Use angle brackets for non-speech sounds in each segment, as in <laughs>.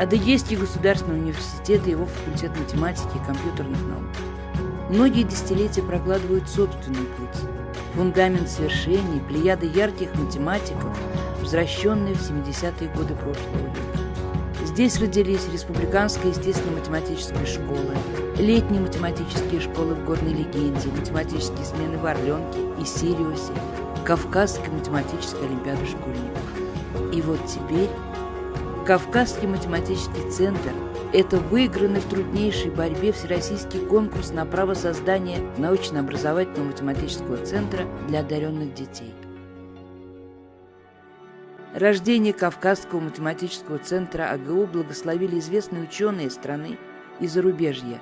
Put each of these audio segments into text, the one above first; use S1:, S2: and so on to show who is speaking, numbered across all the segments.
S1: Адыгейский государственный университет и его факультет математики и компьютерных наук. Многие десятилетия прокладывают собственный путь. Фундамент свершений, плеяды ярких математиков, возвращенные в 70-е годы прошлого века. Здесь родились Республиканская естественно-математическая школа, летние математические школы в Горной Легенде, математические смены в Орленке и Сириусе, Кавказская математическая олимпиада школьников. И вот теперь Кавказский математический центр – это выигранный в труднейшей борьбе всероссийский конкурс на право создания научно-образовательного математического центра для одаренных детей. Рождение Кавказского математического центра АГУ благословили известные ученые страны и зарубежья.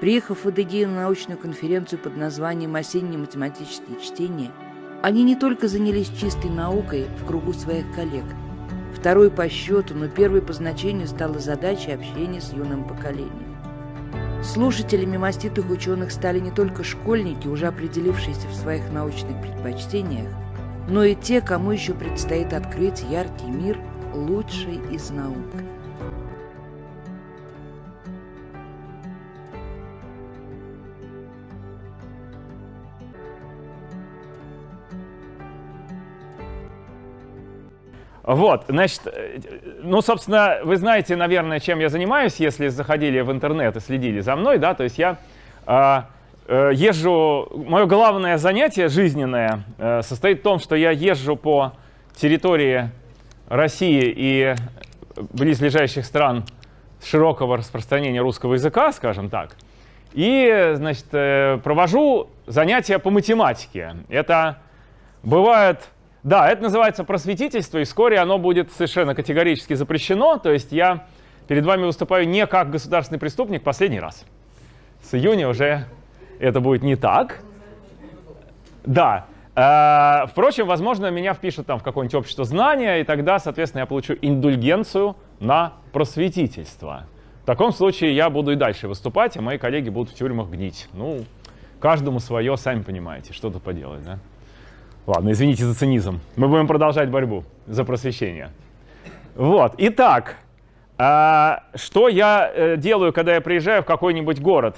S1: Приехав в Адыгею на научную конференцию под названием «Осенние математические чтения», они не только занялись чистой наукой в кругу своих коллег – Второй по счету, но первой по значению стала задача общения с юным поколением. Слушателями маститых ученых стали не только школьники, уже определившиеся в своих научных предпочтениях, но и те, кому еще предстоит открыть яркий мир лучший из наук.
S2: Вот, значит, э, ну, собственно, вы знаете, наверное, чем я занимаюсь, если заходили в интернет и следили за мной, да, то есть я э, э, езжу, мое главное занятие жизненное э, состоит в том, что я езжу по территории России и близлежащих стран широкого распространения русского языка, скажем так, и, значит, э, провожу занятия по математике. Это бывает да, это называется просветительство, и вскоре оно будет совершенно категорически запрещено. То есть я перед вами выступаю не как государственный преступник последний раз. С июня уже это будет не так. Да. Э, впрочем, возможно, меня впишут там в какое-нибудь общество знания, и тогда, соответственно, я получу индульгенцию на просветительство. В таком случае я буду и дальше выступать, а мои коллеги будут в тюрьмах гнить. Ну, каждому свое, сами понимаете, что тут поделать, да? Ладно, извините за цинизм. Мы будем продолжать борьбу за просвещение. Вот, итак, а, что я э, делаю, когда я приезжаю в какой-нибудь город?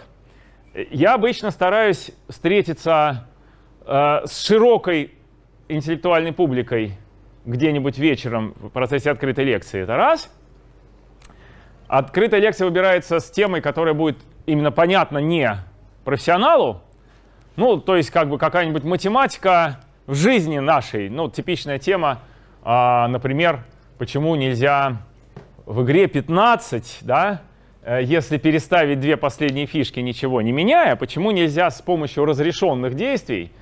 S2: Я обычно стараюсь встретиться э, с широкой интеллектуальной публикой где-нибудь вечером в процессе открытой лекции. Это раз. Открытая лекция выбирается с темой, которая будет именно понятна не профессионалу. Ну, то есть как бы какая-нибудь математика, в жизни нашей, ну, типичная тема, а, например, почему нельзя в игре 15, да, э, если переставить две последние фишки, ничего не меняя, почему нельзя с помощью разрешенных действий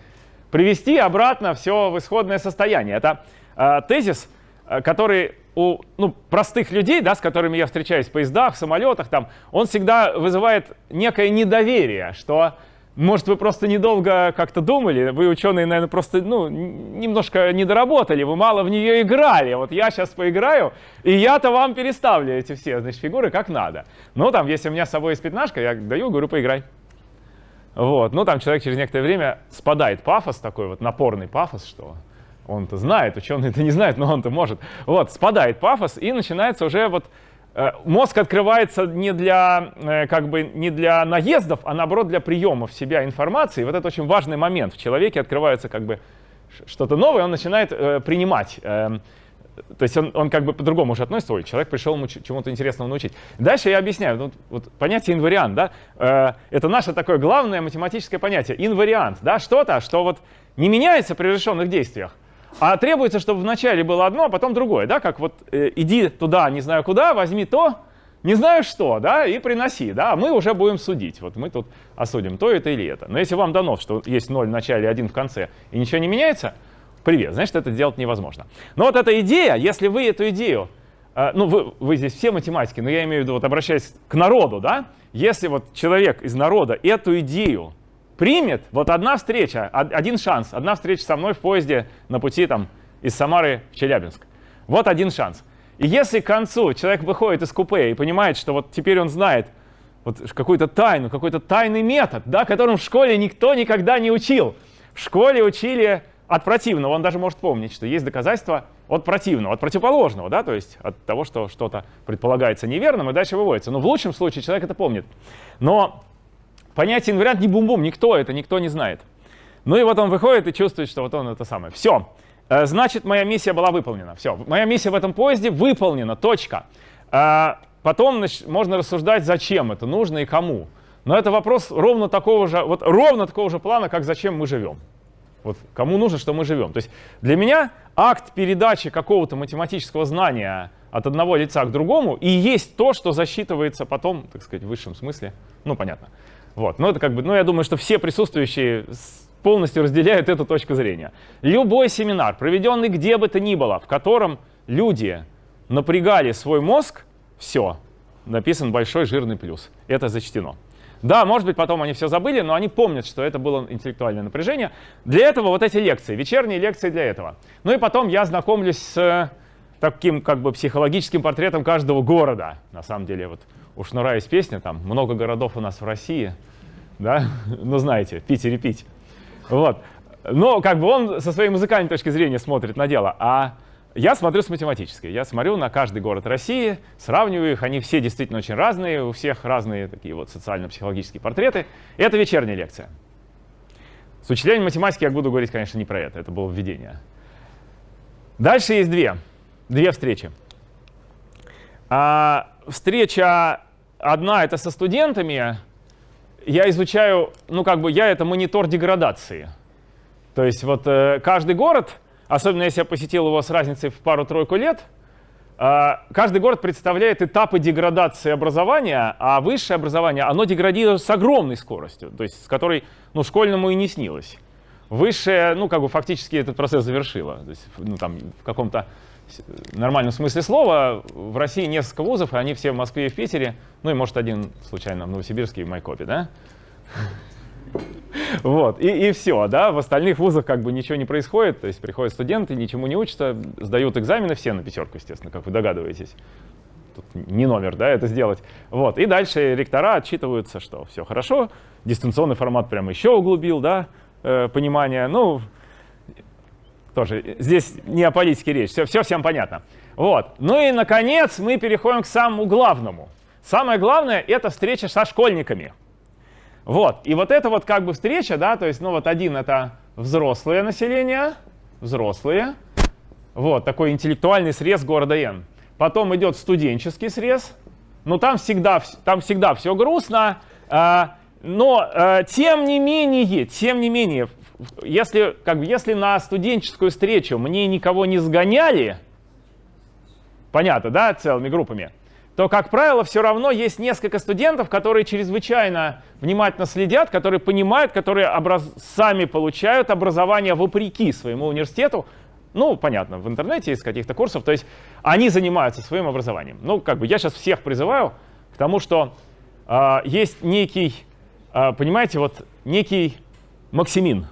S2: привести обратно все в исходное состояние. Это э, тезис, э, который у ну, простых людей, да, с которыми я встречаюсь в поездах, в самолетах, там, он всегда вызывает некое недоверие, что может, вы просто недолго как-то думали, вы, ученые, наверное, просто ну, немножко не доработали, вы мало в нее играли. Вот я сейчас поиграю, и я-то вам переставлю эти все значит, фигуры как надо. Ну, там, если у меня с собой есть пятнашка, я даю, говорю, поиграй. Вот. Ну, там человек через некоторое время спадает пафос такой, вот напорный пафос, что он-то знает, ученые-то не знают, но он-то может. Вот, спадает пафос, и начинается уже вот мозг открывается не для, э, как бы, не для наездов, а наоборот для приема в себя информации. Вот это очень важный момент. В человеке открывается как бы что-то новое, он начинает э, принимать. Э, то есть он, он как бы по-другому уже относится. Ой, человек пришел ему чему-то интересному научить. Дальше я объясняю. Вот, вот понятие инвариант, да, э, это наше такое главное математическое понятие. Инвариант, да, что-то, что вот не меняется при решенных действиях, а требуется, чтобы вначале было одно, а потом другое, да, как вот э, иди туда, не знаю куда, возьми то, не знаю что, да, и приноси, да, а мы уже будем судить. Вот мы тут осудим то это или это. Но если вам дано, что есть 0 в начале, 1 в конце, и ничего не меняется, привет, значит, это делать невозможно. Но вот эта идея, если вы эту идею, э, ну, вы, вы здесь все математики, но я имею в виду, вот обращаясь к народу, да, если вот человек из народа эту идею примет, вот одна встреча, один шанс, одна встреча со мной в поезде на пути там, из Самары в Челябинск. Вот один шанс. И если к концу человек выходит из купе и понимает, что вот теперь он знает вот какую-то тайну, какой-то тайный метод, да, которым в школе никто никогда не учил. В школе учили от противного, он даже может помнить, что есть доказательства от противного, от противоположного, да, то есть от того, что что-то предполагается неверным, и дальше выводится. Но в лучшем случае человек это помнит. Но понятие инвариант не бум-бум, никто это, никто не знает. Ну и вот он выходит и чувствует, что вот он это самое. Все, э, значит, моя миссия была выполнена. Все, моя миссия в этом поезде выполнена, точка. Э, потом можно рассуждать, зачем это нужно и кому. Но это вопрос ровно такого же, вот ровно такого же плана, как зачем мы живем. Вот кому нужно, что мы живем. То есть для меня акт передачи какого-то математического знания от одного лица к другому и есть то, что засчитывается потом, так сказать, в высшем смысле. Ну, понятно. Вот. Но это как бы, ну, я думаю, что все присутствующие полностью разделяют эту точку зрения. Любой семинар, проведенный где бы то ни было, в котором люди напрягали свой мозг, все, написан большой жирный плюс. Это зачтено. Да, может быть, потом они все забыли, но они помнят, что это было интеллектуальное напряжение. Для этого вот эти лекции, вечерние лекции для этого. Ну и потом я знакомлюсь с таким как бы психологическим портретом каждого города. На самом деле, вот у Шнура есть песня, там много городов у нас в России, да, <laughs> ну знаете, пить и репить. Вот. Но как бы он со своей музыкальной точки зрения смотрит на дело, а я смотрю с математической. Я смотрю на каждый город России, сравниваю их. Они все действительно очень разные, у всех разные такие вот социально-психологические портреты. Это вечерняя лекция. С учителями математики я буду говорить, конечно, не про это. Это было введение. Дальше есть две. Две встречи. А, встреча одна — это со студентами. Я изучаю, ну как бы я — это монитор деградации. То есть вот э, каждый город — особенно если я посетил его с разницей в пару-тройку лет, а, каждый город представляет этапы деградации образования, а высшее образование, оно деградирует с огромной скоростью, то есть с которой ну, школьному и не снилось. Высшее, ну, как бы фактически этот процесс завершило. То есть, ну, там, в каком-то нормальном смысле слова, в России несколько вузов, и они все в Москве и в Питере, ну и, может, один случайно в Новосибирске и в Майкопе, да? <laughs> Вот, и, и все, да, в остальных вузах как бы ничего не происходит, то есть приходят студенты, ничему не учатся, сдают экзамены, все на пятерку, естественно, как вы догадываетесь. Тут не номер, да, это сделать. Вот, и дальше ректора отчитываются, что все хорошо, дистанционный формат прямо еще углубил, да, э, понимание, ну, тоже здесь не о политике речь, все, все всем понятно. Вот, ну и, наконец, мы переходим к самому главному. Самое главное — это встреча со школьниками. Вот, и вот эта вот как бы встреча, да, то есть, ну вот один это взрослое население, взрослые, вот, такой интеллектуальный срез города Н. Потом идет студенческий срез, но там всегда, там всегда все грустно, э, но э, тем не менее, тем не менее, если, как если на студенческую встречу мне никого не сгоняли, понятно, да, целыми группами, то, как правило, все равно есть несколько студентов, которые чрезвычайно внимательно следят, которые понимают, которые образ... сами получают образование вопреки своему университету. Ну, понятно, в интернете из каких-то курсов. То есть они занимаются своим образованием. Ну, как бы я сейчас всех призываю к тому, что э, есть некий, э, понимаете, вот некий Максимин.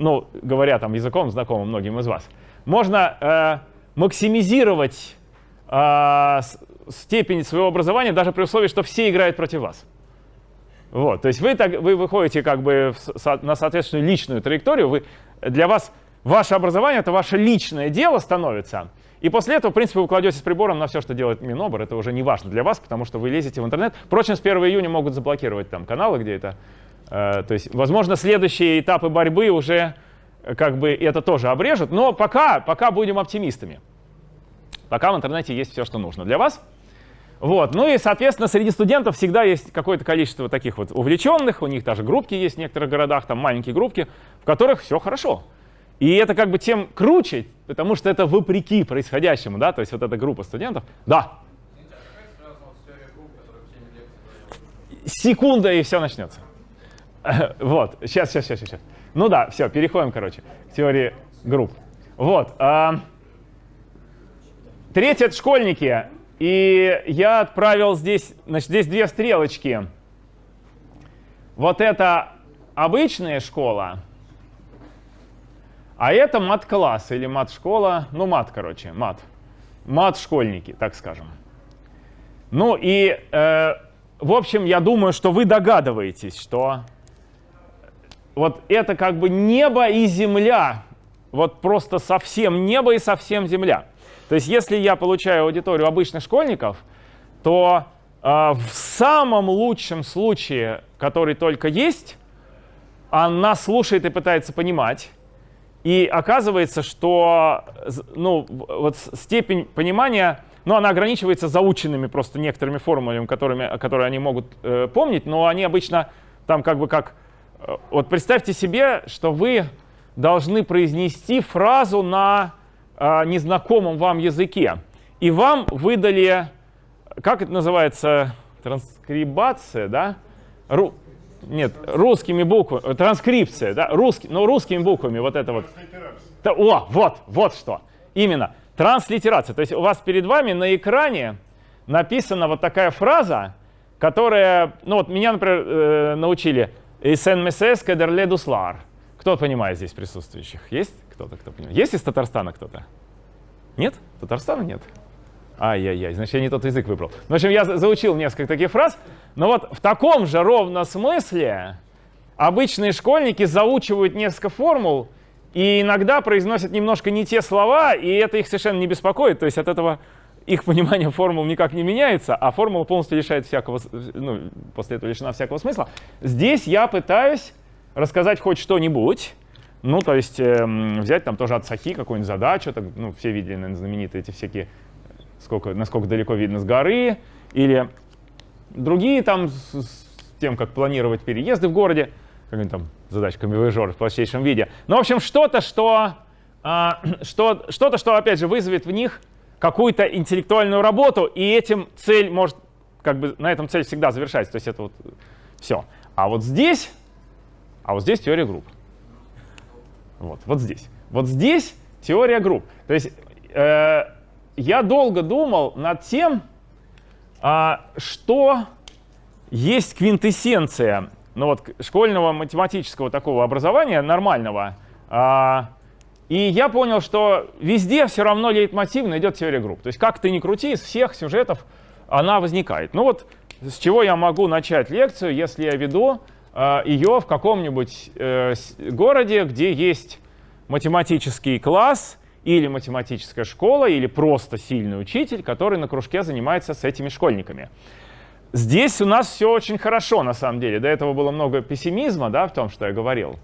S2: Ну, говоря там языком, знакомым многим из вас. Можно э, максимизировать степень своего образования, даже при условии, что все играют против вас. Вот, то есть вы, так, вы выходите как бы в, на соответственную личную траекторию, вы, для вас ваше образование — это ваше личное дело становится, и после этого, в принципе, вы кладете с прибором на все, что делает Минобр, это уже не важно для вас, потому что вы лезете в интернет. Впрочем, с 1 июня могут заблокировать там каналы, где это... Э, то есть, возможно, следующие этапы борьбы уже э, как бы это тоже обрежут, но пока, пока будем оптимистами. Пока в интернете есть все, что нужно для вас. Вот. Ну и, соответственно, среди студентов всегда есть какое-то количество таких вот увлеченных, у них даже группки есть в некоторых городах, там маленькие группки, в которых все хорошо. И это как бы тем круче, потому что это вопреки происходящему, да, то есть вот эта группа студентов. Да. Секунда, и все начнется. <laughs> Вот, сейчас, сейчас, сейчас, сейчас. Ну да, все, переходим, короче, к теории групп. Вот. А, третье — школьники. И я отправил здесь, значит, здесь две стрелочки. Вот это обычная школа, а это мат-класс или мат-школа, ну мат, короче, мат. Мат-школьники, так скажем. Ну и, э, в общем, я думаю, что вы догадываетесь, что вот это как бы небо и земля вот просто совсем небо и совсем земля. То есть если я получаю аудиторию обычных школьников, то э, в самом лучшем случае, который только есть, она слушает и пытается понимать. И оказывается, что ну, вот степень понимания, ну, она ограничивается заученными просто некоторыми формулами, которыми, которые они могут э, помнить, но они обычно там как бы как... Э, вот представьте себе, что вы должны произнести фразу на э, незнакомом вам языке, и вам выдали, как это называется, транскрибация, да? Ру, нет, русскими буквами, транскрипция, да, русский, но русскими буквами вот это вот. Да, о, вот, вот что. Именно, транслитерация. То есть у вас перед вами на экране написана вот такая фраза, которая, ну вот меня, например, э, научили «Исен месес кедерле дуслар». Кто понимает здесь присутствующих? Есть кто-то, кто понимает? Есть из Татарстана кто-то? Нет? Татарстана нет? Ай-яй-яй, значит, я не тот язык выбрал. Ну, в общем, я заучил несколько таких фраз, но вот в таком же ровно смысле обычные школьники заучивают несколько формул и иногда произносят немножко не те слова, и это их совершенно не беспокоит. То есть от этого их понимание формул никак не меняется, а формула полностью лишает всякого, ну, после этого лишена всякого смысла. Здесь я пытаюсь рассказать хоть что-нибудь, ну, то есть э, взять там тоже от Сахи какую-нибудь задачу, так, ну, все видели, наверное, знаменитые эти всякие сколько, насколько далеко видно с горы, или другие там с, с тем, как планировать переезды в городе, какая-нибудь там задачка камевояжер в простейшем виде. Ну, в общем, что-то, что, а, <clears throat> что, что-то, что, опять же, вызовет в них какую-то интеллектуальную работу, и этим цель может, как бы, на этом цель всегда завершается. То есть это вот все. А вот здесь, а вот здесь теория групп. Вот, вот здесь. Вот здесь теория групп. То есть э, я долго думал над тем, а, что есть квинтэссенция ну вот, школьного математического такого образования, нормального. А, и я понял, что везде все равно лейтмотивно идет теория групп. То есть как ты ни крути, из всех сюжетов она возникает. Ну вот с чего я могу начать лекцию, если я веду э, ее в каком-нибудь э, городе, где есть математический класс, или математическая школа, или просто сильный учитель, который на кружке занимается с этими школьниками. Здесь у нас все очень хорошо, на самом деле. До этого было много пессимизма да, в том, что я говорил.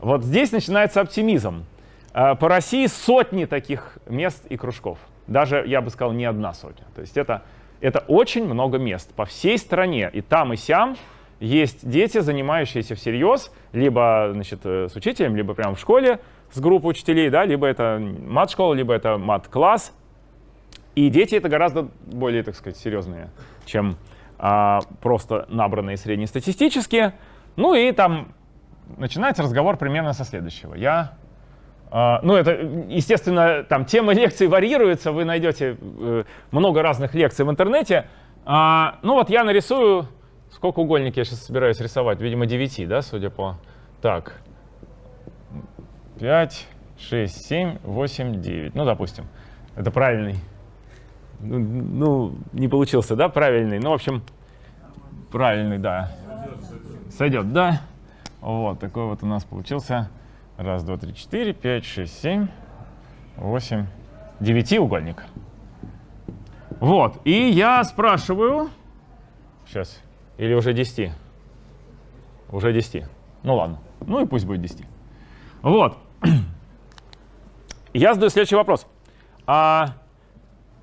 S2: Вот здесь начинается оптимизм. А, по России сотни таких мест и кружков. Даже, я бы сказал, не одна сотня. То есть это, это очень много мест по всей стране. И там, и сям есть дети, занимающиеся всерьез, либо значит, э, с учителем, либо прямо в школе, с группой учителей, да, либо это мат-школа, либо это мат-класс. И дети это гораздо более, так сказать, серьезные, чем а, просто набранные среднестатистические. Ну и там начинается разговор примерно со следующего. Я, ну это, естественно, там темы <laughs> лекций варьируются, вы найдете э, много разных лекций в интернете. А, ну вот я нарисую, сколько угольник я сейчас собираюсь рисовать, видимо 9, да, судя по... Так, 5, 6, 7, 8, 9. Ну, допустим, это правильный. Ну, ну, не получился, да, правильный. Ну, в общем, правильный, да. Сойдет, да. Вот, такой вот у нас получился. Раз, два, три, четыре, пять, шесть, семь, восемь, девятиугольник. Вот, и я спрашиваю, сейчас, или уже 10? Уже 10. Ну ладно, ну и пусть будет 10. Вот, я задаю следующий вопрос. А,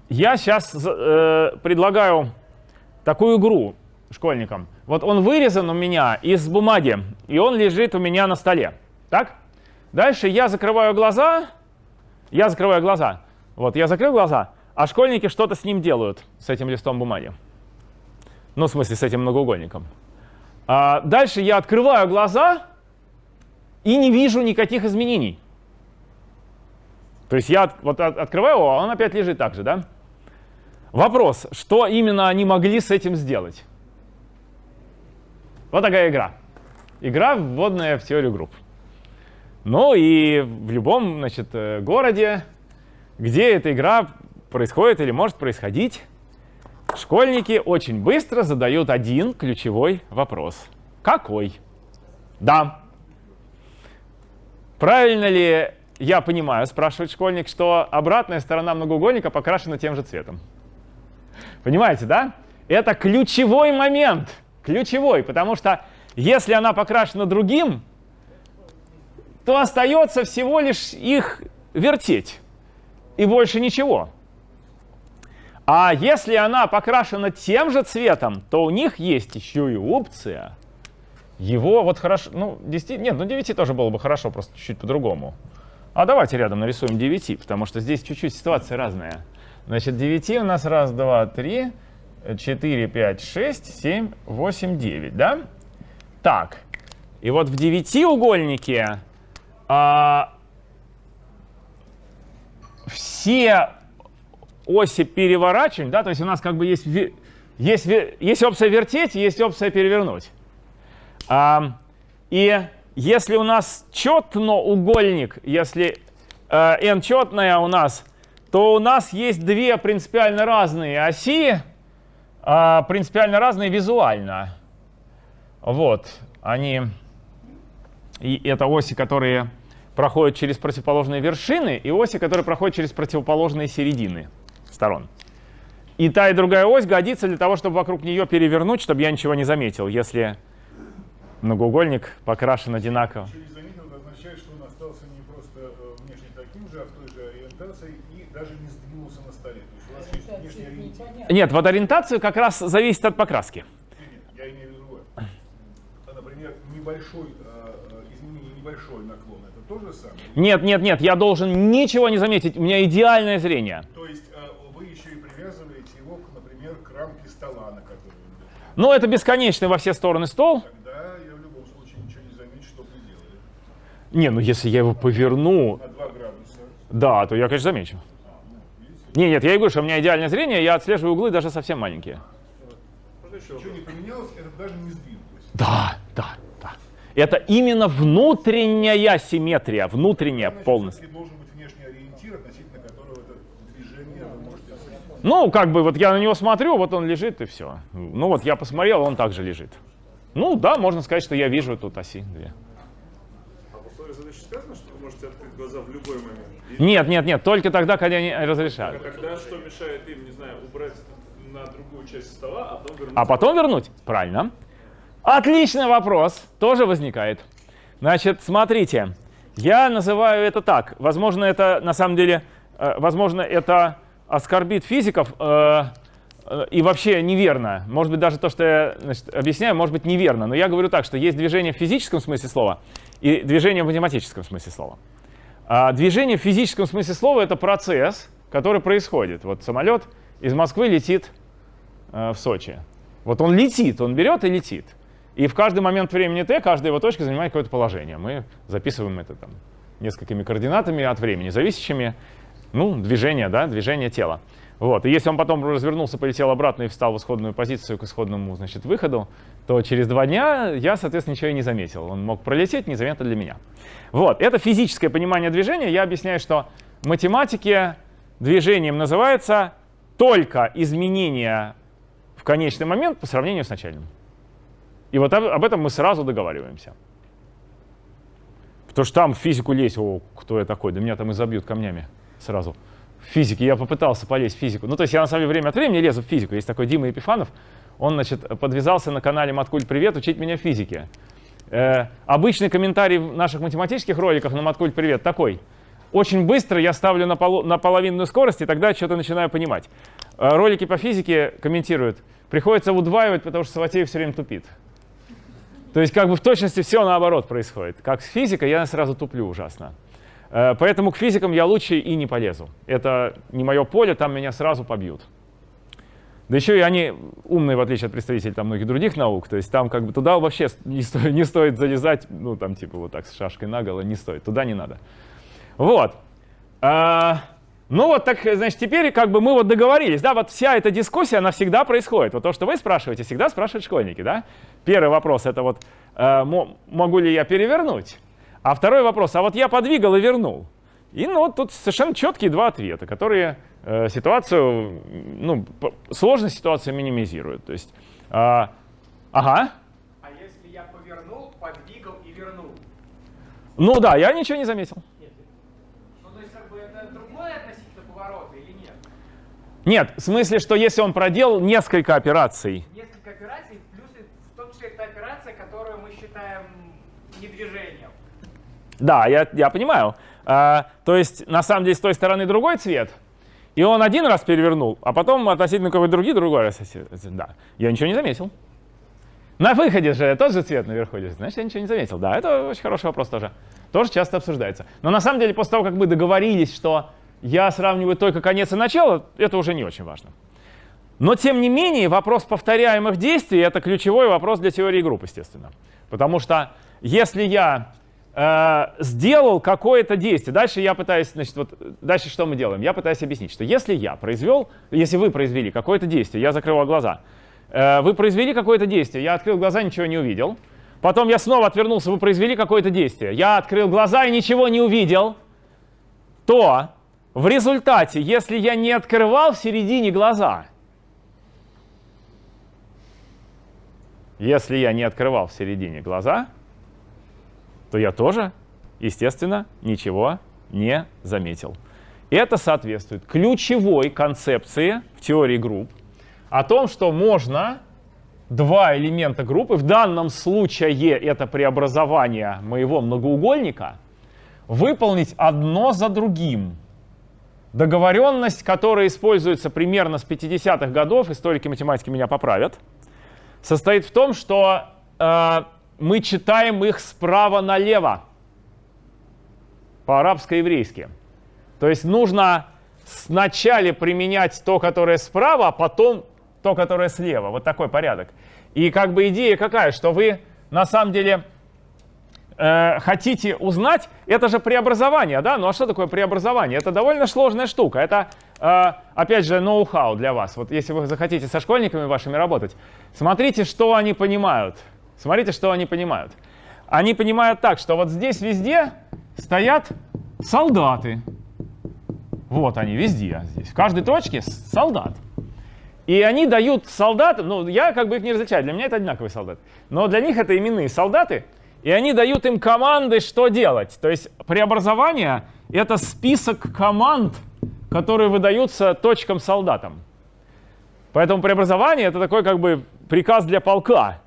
S2: я сейчас э, предлагаю такую игру школьникам. Вот он вырезан у меня из бумаги, и он лежит у меня на столе. Так? Дальше я закрываю глаза. Я закрываю глаза. Вот, я закрыл глаза, а школьники что-то с ним делают, с этим листом бумаги. Ну, в смысле, с этим многоугольником. А дальше я открываю глаза и не вижу никаких изменений. То есть я вот открываю его, а он опять лежит так же, да? Вопрос, что именно они могли с этим сделать? Вот такая игра. Игра, вводная в теорию групп. Ну и в любом значит, э, городе, где эта игра происходит или может происходить, школьники очень быстро задают один ключевой вопрос. Какой? Да. Правильно ли я понимаю, спрашивает школьник, что обратная сторона многоугольника покрашена тем же цветом. Понимаете, да? Это ключевой момент. Ключевой, потому что если она покрашена другим, то остается всего лишь их вертеть. И больше ничего. А если она покрашена тем же цветом, то у них есть еще и опция. Его вот хорошо, ну 10, нет, ну 9 тоже было бы хорошо, просто чуть-чуть по-другому. А давайте рядом нарисуем 9, потому что здесь чуть-чуть ситуация разная. Значит, 9 у нас раз, два, три, 4, 5, 6, 7, 8, 9, да? Так, и вот в девятиугольнике а, все оси переворачиваем, да, то есть у нас как бы есть, есть, есть опция вертеть, есть опция перевернуть. А, и если у нас четноугольник, если э, n четная у нас, то у нас есть две принципиально разные оси, э, принципиально разные визуально. Вот, они, и это оси, которые проходят через противоположные вершины, и оси, которые проходят через противоположные середины сторон. И та, и другая ось годится для того, чтобы вокруг нее перевернуть, чтобы я ничего не заметил, если многоугольник покрашен одинаково.
S3: Через заметил, это означает, что он остался не просто э, внешне таким же, а в той же ориентации и даже не сдвинулся на столе. То есть у вас есть внешний ориентир.
S2: Нет, вот ориентация как раз зависит от покраски.
S3: Нет, я имею в виду другое. А, Например, небольшой, э, э, изменение небольшой наклон, это то же самое?
S2: Нет, нет, нет, я должен ничего не заметить, у меня идеальное зрение.
S3: То есть э, вы еще и привязываете его, например, к рамке стола, на лежит.
S2: Ну, это бесконечный во все стороны стол.
S3: Тогда я в любом случае ничего не замечу, что вы делали.
S2: Не, ну если я его поверну,
S3: На 2 градуса.
S2: да, то я, конечно, замечу. Не, нет, я и говорю, что у меня идеальное зрение, я отслеживаю углы даже совсем маленькие.
S3: Ничего не поменялось, это даже не сдвинулось.
S2: Да, да. Это именно внутренняя симметрия, внутренняя
S3: Значит,
S2: полностью.
S3: все-таки должен быть внешний ориентир, относительно которого это движение вы можете осуществить.
S2: Ну, как бы вот я на него смотрю, вот он лежит и все. Ну вот я посмотрел, он также лежит. Ну да, можно сказать, что я вижу тут оси две.
S4: А в условиях задачи сказано, что вы можете открыть глаза в любой момент? И
S2: Нет, нет, нет, только тогда, когда они разрешают.
S4: тогда что мешает им, не знаю, убрать на другую часть стола, а потом вернуть?
S2: А потом вернуть? Правильно. Отличный вопрос, тоже возникает. Значит, смотрите, я называю это так. Возможно, это на самом деле, э, возможно, это оскорбит физиков э, э, и вообще неверно. Может быть, даже то, что я значит, объясняю, может быть неверно. Но я говорю так, что есть движение в физическом смысле слова и движение в математическом смысле слова. А движение в физическом смысле слова — это процесс, который происходит. Вот самолет из Москвы летит в Сочи. Вот он летит, он берет и летит. И в каждый момент времени t каждая его точка занимает какое-то положение. Мы записываем это там несколькими координатами от времени, зависящими, ну, движение, да, движение тела. Вот. И если он потом развернулся, полетел обратно и встал в исходную позицию к исходному, значит, выходу, то через два дня я, соответственно, ничего и не заметил. Он мог пролететь незаметно для меня. Вот. Это физическое понимание движения. Я объясняю, что в математике движением называется только изменение в конечный момент по сравнению с начальным. И вот об, этом мы сразу договариваемся. Потому что там в физику лезть, о, кто я такой, да меня там и забьют камнями сразу. В физике я попытался полезть в физику. Ну, то есть я на самом деле время от времени лезу в физику. Есть такой Дима Епифанов, он, значит, подвязался на канале Маткуль Привет учить меня физике. Э, обычный комментарий в наших математических роликах на Маткуль Привет такой. Очень быстро я ставлю на, полу, на половинную скорость, и тогда что-то начинаю понимать. Э, ролики по физике комментируют. Приходится удваивать, потому что Саватеев все время тупит. То есть как бы в точности все наоборот происходит. Как с физикой я сразу туплю ужасно. Э, Поэтому к физикам я лучше и не полезу. Это не мое поле, там меня сразу побьют. Да еще и они умные, в отличие от представителей там, многих других наук. То есть там как бы туда вообще не стоит, не стоит залезать, ну там типа вот так с шашкой наголо, не стоит. Туда не надо. Вот. А, ну вот так, значит, теперь как бы мы вот договорились, да, вот вся эта дискуссия, она всегда происходит. Вот то, что вы спрашиваете, всегда спрашивают школьники, да. Первый вопрос это вот, э, мо- могу ли я перевернуть? А второй вопрос, а вот я подвигал и вернул. И ну, вот тут совершенно четкие два ответа, которые э, ситуацию, ну, сложность ситуации минимизируют. То есть, а, ага,
S5: А если я повернул, подвигал и вернул?
S2: ну да, я ничего не заметил. Нет, в смысле, что если он проделал несколько операций.
S5: Несколько операций, плюс в том числе та операция, которую мы считаем не движением.
S2: Да, я, я понимаю. А, то есть, на самом деле, с той стороны другой цвет, и он один раз перевернул, а потом относительно какой-то другой другой раз. Да, я ничего не заметил. На выходе же тот же цвет наверху лежит, значит, я ничего не заметил. Да, это очень хороший вопрос тоже. Тоже часто обсуждается. Но на самом деле, после того, как мы договорились, что я сравниваю только конец и начало, это уже не очень важно. Но, тем не менее, вопрос повторяемых действий — это ключевой вопрос для теории групп, естественно. Потому что если я э, сделал какое-то действие, дальше я пытаюсь, значит, вот дальше что мы делаем? Я пытаюсь объяснить, что если я произвел, если вы произвели какое-то действие, я закрывал глаза, э, вы произвели какое-то действие, я открыл глаза, ничего не увидел, потом я снова отвернулся, вы произвели какое-то действие, я открыл глаза и ничего не увидел, то в результате, если я не открывал в середине глаза, если я не открывал в середине глаза, то я тоже, естественно, ничего не заметил. Это соответствует ключевой концепции в теории групп о том, что можно два элемента группы, в данном случае это преобразование моего многоугольника, выполнить одно за другим – Договоренность, которая используется примерно с 50-х годов, историки математики меня поправят, состоит в том, что э, мы читаем их справа налево, по-арабско-еврейски. То есть нужно сначала применять то, которое справа, а потом то, которое слева. Вот такой порядок. И как бы идея какая, что вы на самом деле э, хотите узнать, это же преобразование, да? Ну а что такое преобразование? Это довольно сложная штука. Это, э, опять же, ноу-хау для вас. Вот если вы захотите со школьниками вашими работать, смотрите, что они понимают. Смотрите, что они понимают. Они понимают так, что вот здесь везде стоят солдаты. Вот они везде здесь. В каждой точке солдат. И они дают солдатам, ну я как бы их не различаю, для меня это одинаковые солдаты. Но для них это именные солдаты, и они дают им команды, что делать. То есть преобразование — это список команд, которые выдаются точкам-солдатам. Поэтому преобразование — это такой как бы приказ для полка.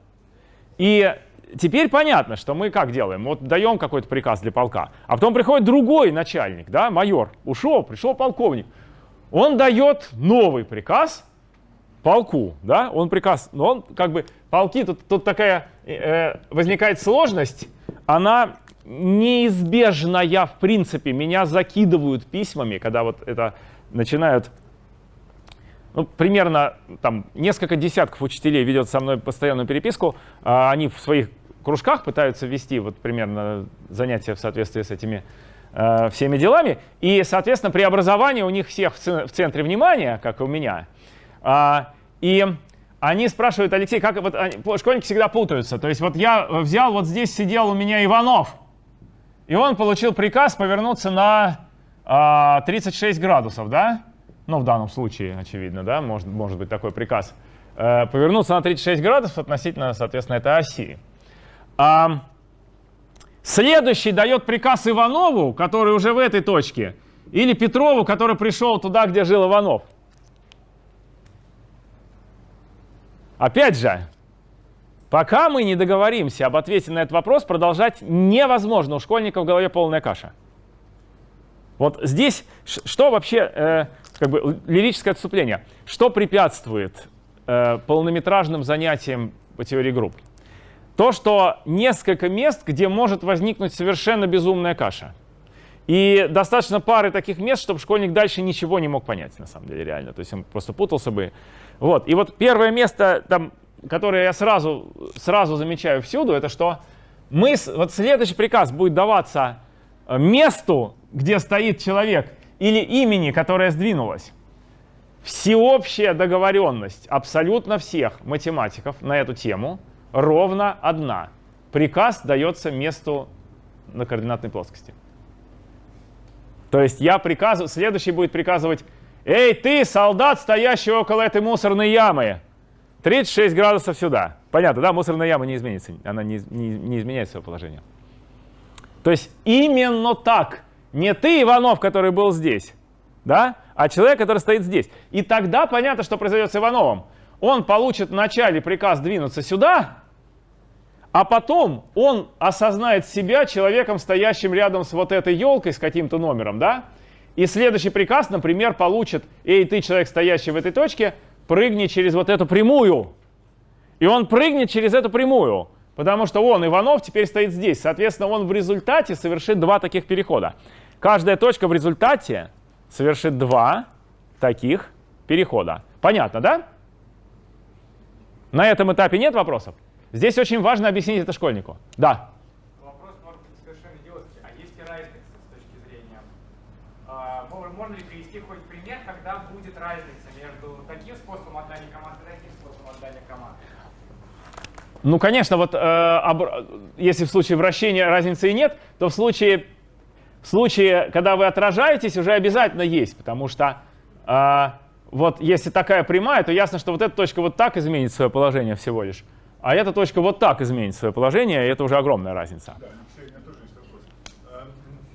S2: И теперь понятно, что мы как делаем? Вот даем какой-то приказ для полка, а потом приходит другой начальник, да, майор, ушел, пришел полковник. Он дает новый приказ полку, да, он приказ, но он как бы, полки, тут, тут такая возникает сложность, она неизбежная в принципе. Меня закидывают письмами, когда вот это начинают ну, примерно там несколько десятков учителей ведет со мной постоянную переписку. А они в своих кружках пытаются вести вот примерно занятия в соответствии с этими э, всеми делами. И, соответственно, преобразование у них всех в, центре внимания, как и у меня. А, и они спрашивают, Алексей, как вот они, школьники всегда путаются. То есть вот я взял, вот здесь сидел у меня Иванов, и он получил приказ повернуться на а, 36 градусов, да? Ну, в данном случае, очевидно, да, может, может быть такой приказ. Э, повернуться на 36 градусов относительно, соответственно, этой оси. А, следующий дает приказ Иванову, который уже в этой точке, или Петрову, который пришел туда, где жил Иванов. Опять же, пока мы не договоримся об ответе на этот вопрос, продолжать невозможно. У школьника в голове полная каша. Вот здесь что вообще, э, как бы лирическое отступление, что препятствует э, полнометражным занятиям по теории групп? То, что несколько мест, где может возникнуть совершенно безумная каша. И достаточно пары таких мест, чтобы школьник дальше ничего не мог понять, на самом деле, реально. То есть он просто путался бы. Вот. И вот первое место, там, которое я сразу, сразу замечаю всюду, это что мы, вот следующий приказ будет даваться э, месту, где стоит человек, или имени, которое сдвинулось. Всеобщая договоренность абсолютно всех математиков на эту тему ровно одна. Приказ дается месту на координатной плоскости. То есть я приказываю, следующий будет приказывать Эй, ты, солдат, стоящий около этой мусорной ямы, 36 градусов сюда. Понятно, да? Мусорная яма не изменится, она не, не, не изменяет свое положение. То есть именно так. Не ты, Иванов, который был здесь, да? а человек, который стоит здесь. И тогда понятно, что произойдет с Ивановым. Он получит вначале приказ двинуться сюда, а потом он осознает себя человеком, стоящим рядом с вот этой елкой, с каким-то номером, да? И следующий приказ, например, получит, эй, ты человек, стоящий в этой точке, прыгни через вот эту прямую. И он прыгнет через эту прямую, потому что он, Иванов, теперь стоит здесь. Соответственно, он в результате совершит два таких перехода. Каждая точка в результате совершит два таких перехода. Понятно, да? На этом этапе нет вопросов? Здесь очень важно объяснить это школьнику. Да.
S5: Вопрос может быть совершенно идиотский. А есть ли разница с точки зрения? а, мож- можно ли привести хоть пример, когда будет разница между таким способом отдания команд и таким способом отдания команд?
S2: Ну, конечно, вот э, обр- если в случае вращения разницы и нет, то в случае, в случае, когда вы отражаетесь, уже обязательно есть, потому что э, вот если такая прямая, то ясно, что вот эта точка вот так изменит свое положение всего лишь, а эта точка вот так изменит свое положение, и это уже огромная разница.
S3: Да, Алексей, у меня тоже есть вопрос. А, м,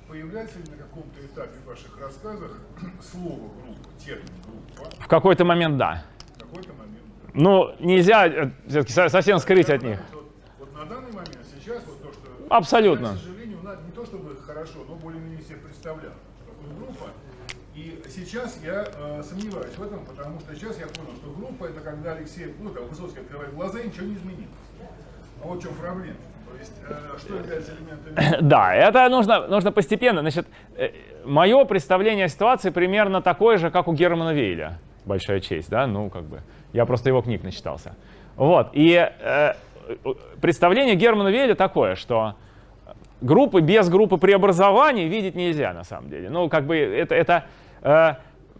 S3: Появляется ли на каком-то этапе в ваших рассказах <clears throat> слово группа, термин группа?
S2: В какой-то момент да.
S3: В какой-то момент.
S2: Ну, нельзя э, все-таки со- совсем скрыть от них.
S3: Вот, вот на данный момент, сейчас, вот то, что...
S2: Абсолютно.
S3: Я, к сожалению, не то чтобы хорошо, но более-менее себе представлял, что такое группа. И сейчас я э, сомневаюсь в этом, потому что сейчас я понял, что группа это когда Алексей, ну там Высоцкий открывает глаза и ничего не изменилось. А вот в чем проблема. То есть, э, что является элементами <laughs>
S2: Да, это нужно, нужно постепенно. Значит, мое представление о ситуации примерно такое же, как у Германа Вейля. Большая честь, да? Ну, как бы. Я просто его книг начитался. Вот. И э, представление Германа Вейля такое, что группы без группы преобразований видеть нельзя на самом деле. Ну, как бы это, это э,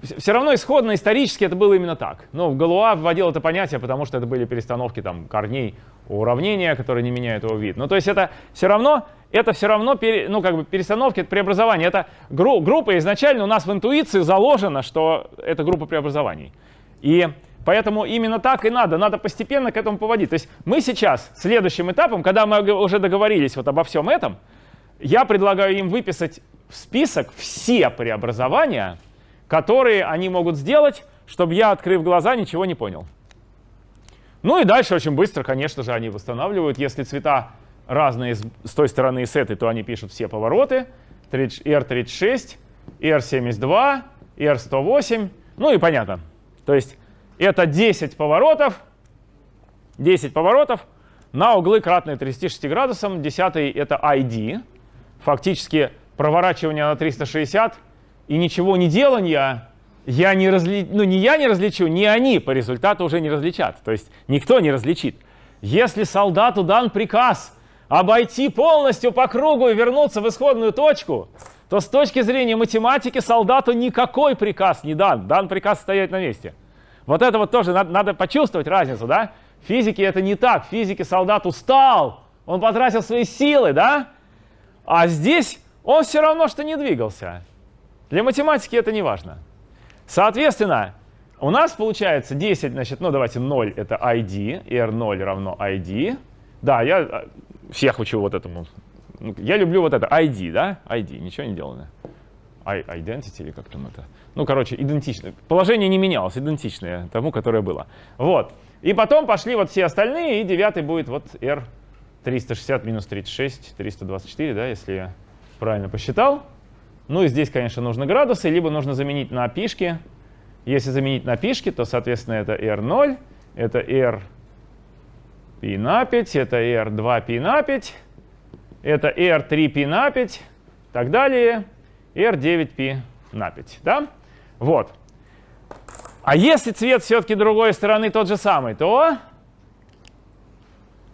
S2: все равно исходно исторически это было именно так. Ну, Галуа вводил это понятие, потому что это были перестановки там корней уравнения, которые не меняют его вид. Ну, то есть это все равно, это все равно, пере, ну, как бы перестановки, это преобразование. Это гру, группа изначально у нас в интуиции заложено, что это группа преобразований. И Поэтому именно так и надо, надо постепенно к этому поводить. То есть мы сейчас, следующим этапом, когда мы уже договорились вот обо всем этом, я предлагаю им выписать в список все преобразования, которые они могут сделать, чтобы я, открыв глаза, ничего не понял. Ну и дальше очень быстро, конечно же, они восстанавливают. Если цвета разные с, той стороны и с этой, то они пишут все повороты. R36, R72, R108. Ну и понятно. То есть это 10 поворотов, 10 поворотов на углы кратные 36 градусам. Десятый это ID, фактически проворачивание на 360 и ничего не делания я не разли... ну, не я не различу, не они по результату уже не различат. То есть никто не различит. Если солдату дан приказ обойти полностью по кругу и вернуться в исходную точку, то с точки зрения математики солдату никакой приказ не дан. Дан приказ стоять на месте. Вот это вот тоже надо, надо почувствовать разницу, да? В физике это не так. В физике солдат устал, он потратил свои силы, да? А здесь он все равно что не двигался. Для математики это не важно. Соответственно, у нас получается 10, значит, ну давайте 0 это ID, R0 равно ID. Да, я э, всех учу вот этому. Ну, Я люблю вот это ID, да? ID, ничего не делано. Identity или как там это? Ну, короче, идентично. Положение не менялось, идентичное тому, которое было. Вот. И потом пошли вот все остальные, и девятый будет вот R 360 минус 36, 324, да, если я правильно посчитал. Ну и здесь, конечно, нужны градусы, либо нужно заменить на пишки. Если заменить на пишки, то, соответственно, это R0, это R π на 5, это R2 π на 5, это R3 π на 5, и так далее, R9 π на 5. Да? Вот. А если цвет все-таки другой стороны тот же самый, то,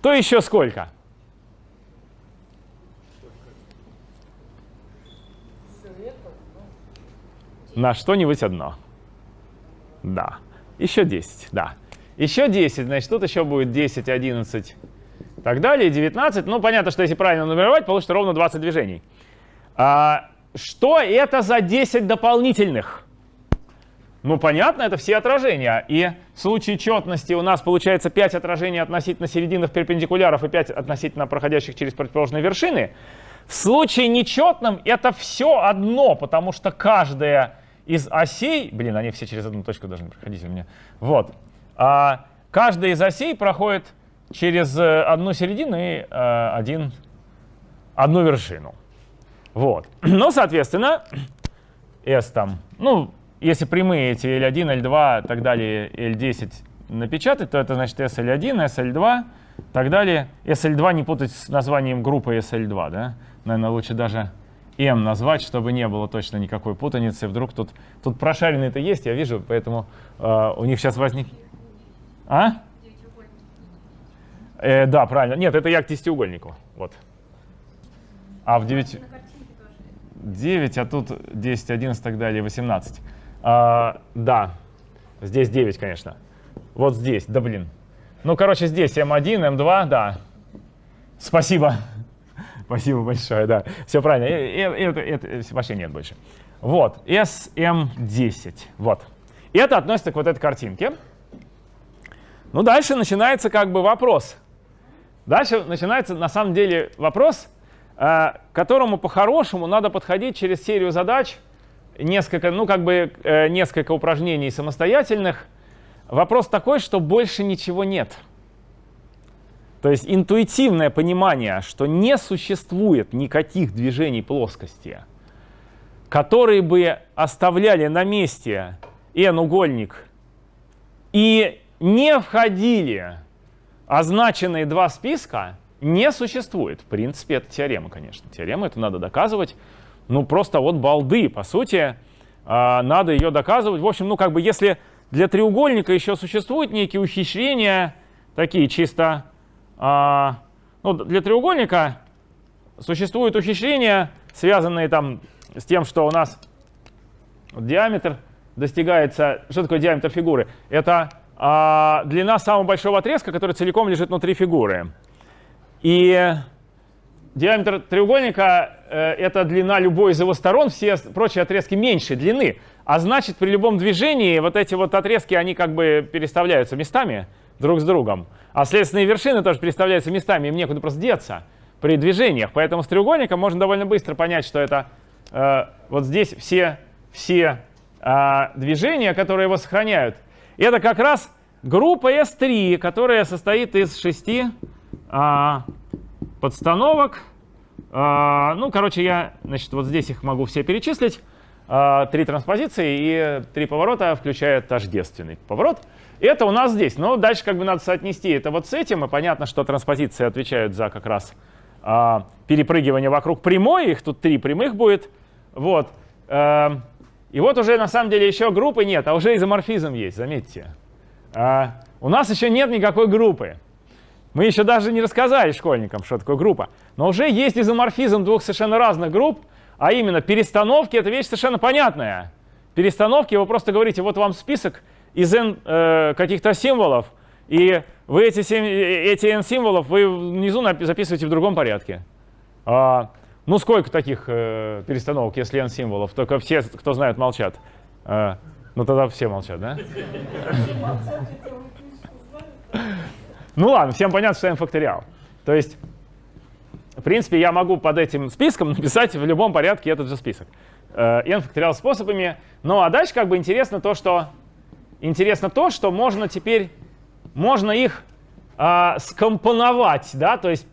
S2: то еще сколько? На что-нибудь одно. Да. Еще 10, да. Еще 10, значит, тут еще будет 10, 11 и так далее, 19. Ну, понятно, что если правильно нумеровать, получится ровно 20 движений. А, что это за 10 дополнительных? Ну, понятно, это все отражения. И в случае четности у нас получается 5 отражений относительно серединных перпендикуляров и 5 относительно проходящих через противоположные вершины. В случае нечетном это все одно, потому что каждая из осей, блин, они все через одну точку должны проходить у меня, вот, а каждая из осей проходит через э, одну середину и э, один, одну вершину. Вот. <clears throat> Ну, соответственно, S там, ну, если прямые эти L1, L2 и так далее, L10 напечатать, то это значит SL1, SL2 и так далее. SL2 не путать с названием группы SL2, да? Наверное, лучше даже M назвать, чтобы не было точно никакой путаницы. Вдруг тут, тут прошаренные-то есть, я вижу, поэтому э, у них сейчас возник... А? Э, да, правильно. Нет, это я к десятиугольнику. Вот. А в 9... 9, а тут 10, 11 и так далее, 18. А, да, здесь 9, конечно. Вот здесь, да блин. Ну, короче, здесь М1, М2, да. Спасибо. Спасибо большое, да. Все правильно. Это, вообще нет больше. Вот, SM10. Вот. И это относится к вот этой картинке. Ну, дальше начинается как бы вопрос. Дальше начинается на самом деле вопрос, э, к которому по-хорошему надо подходить через серию задач, несколько, ну, как бы э, несколько упражнений самостоятельных. Вопрос такой, что больше ничего нет. То есть интуитивное понимание, что не существует никаких движений плоскости, которые бы оставляли на месте n-угольник и не входили означенные два списка, не существует. В принципе, это теорема, конечно. Теорема это надо доказывать. Ну, просто вот балды, по сути, а, надо ее доказывать. В общем, ну, как бы, если для треугольника еще существуют некие ухищрения, такие чисто а, ну, для треугольника существуют ухищрения, связанные там с тем, что у нас диаметр достигается... Что такое диаметр фигуры? Это а, длина самого большого отрезка, который целиком лежит внутри фигуры. И диаметр треугольника э, — это длина любой из его сторон, все прочие отрезки меньшей длины. А значит, при любом движении вот эти вот отрезки, они как бы переставляются местами друг с другом. А следственные вершины тоже переставляются местами, им некуда просто деться при движениях. Поэтому с треугольником можно довольно быстро понять, что это э, вот здесь все, все э, движения, которые его сохраняют. И это как раз группа S3, которая состоит из шести э, подстановок. Э, ну, короче, я значит, вот здесь их могу все перечислить. Э, три транспозиции и три поворота, включая тождественный поворот. Это у нас здесь. Но дальше как бы надо соотнести это вот с этим. И понятно, что транспозиции отвечают за как раз а, перепрыгивание вокруг прямой. Их тут три прямых будет. Вот. А, и вот уже на самом деле еще группы нет, а уже изоморфизм есть, заметьте. А, у нас еще нет никакой группы. Мы еще даже не рассказали школьникам, что такое группа. Но уже есть изоморфизм двух совершенно разных групп, а именно перестановки — это вещь совершенно понятная. Перестановки, вы просто говорите, вот вам список, из n э, каких-то символов, и вы эти, эти n символов вы внизу записываете в другом порядке. А, ну сколько таких э, перестановок, если n символов? Только все, кто знает, молчат. А, ну тогда все молчат, да? <laughs> Ну ладно, всем понятно, что n факториал. То есть, в принципе, я могу под этим списком <laughs> написать в любом порядке этот же список. Э, n факториал способами. Ну а дальше как бы интересно то, что интересно то, что можно теперь, можно их а, скомпоновать, да, то есть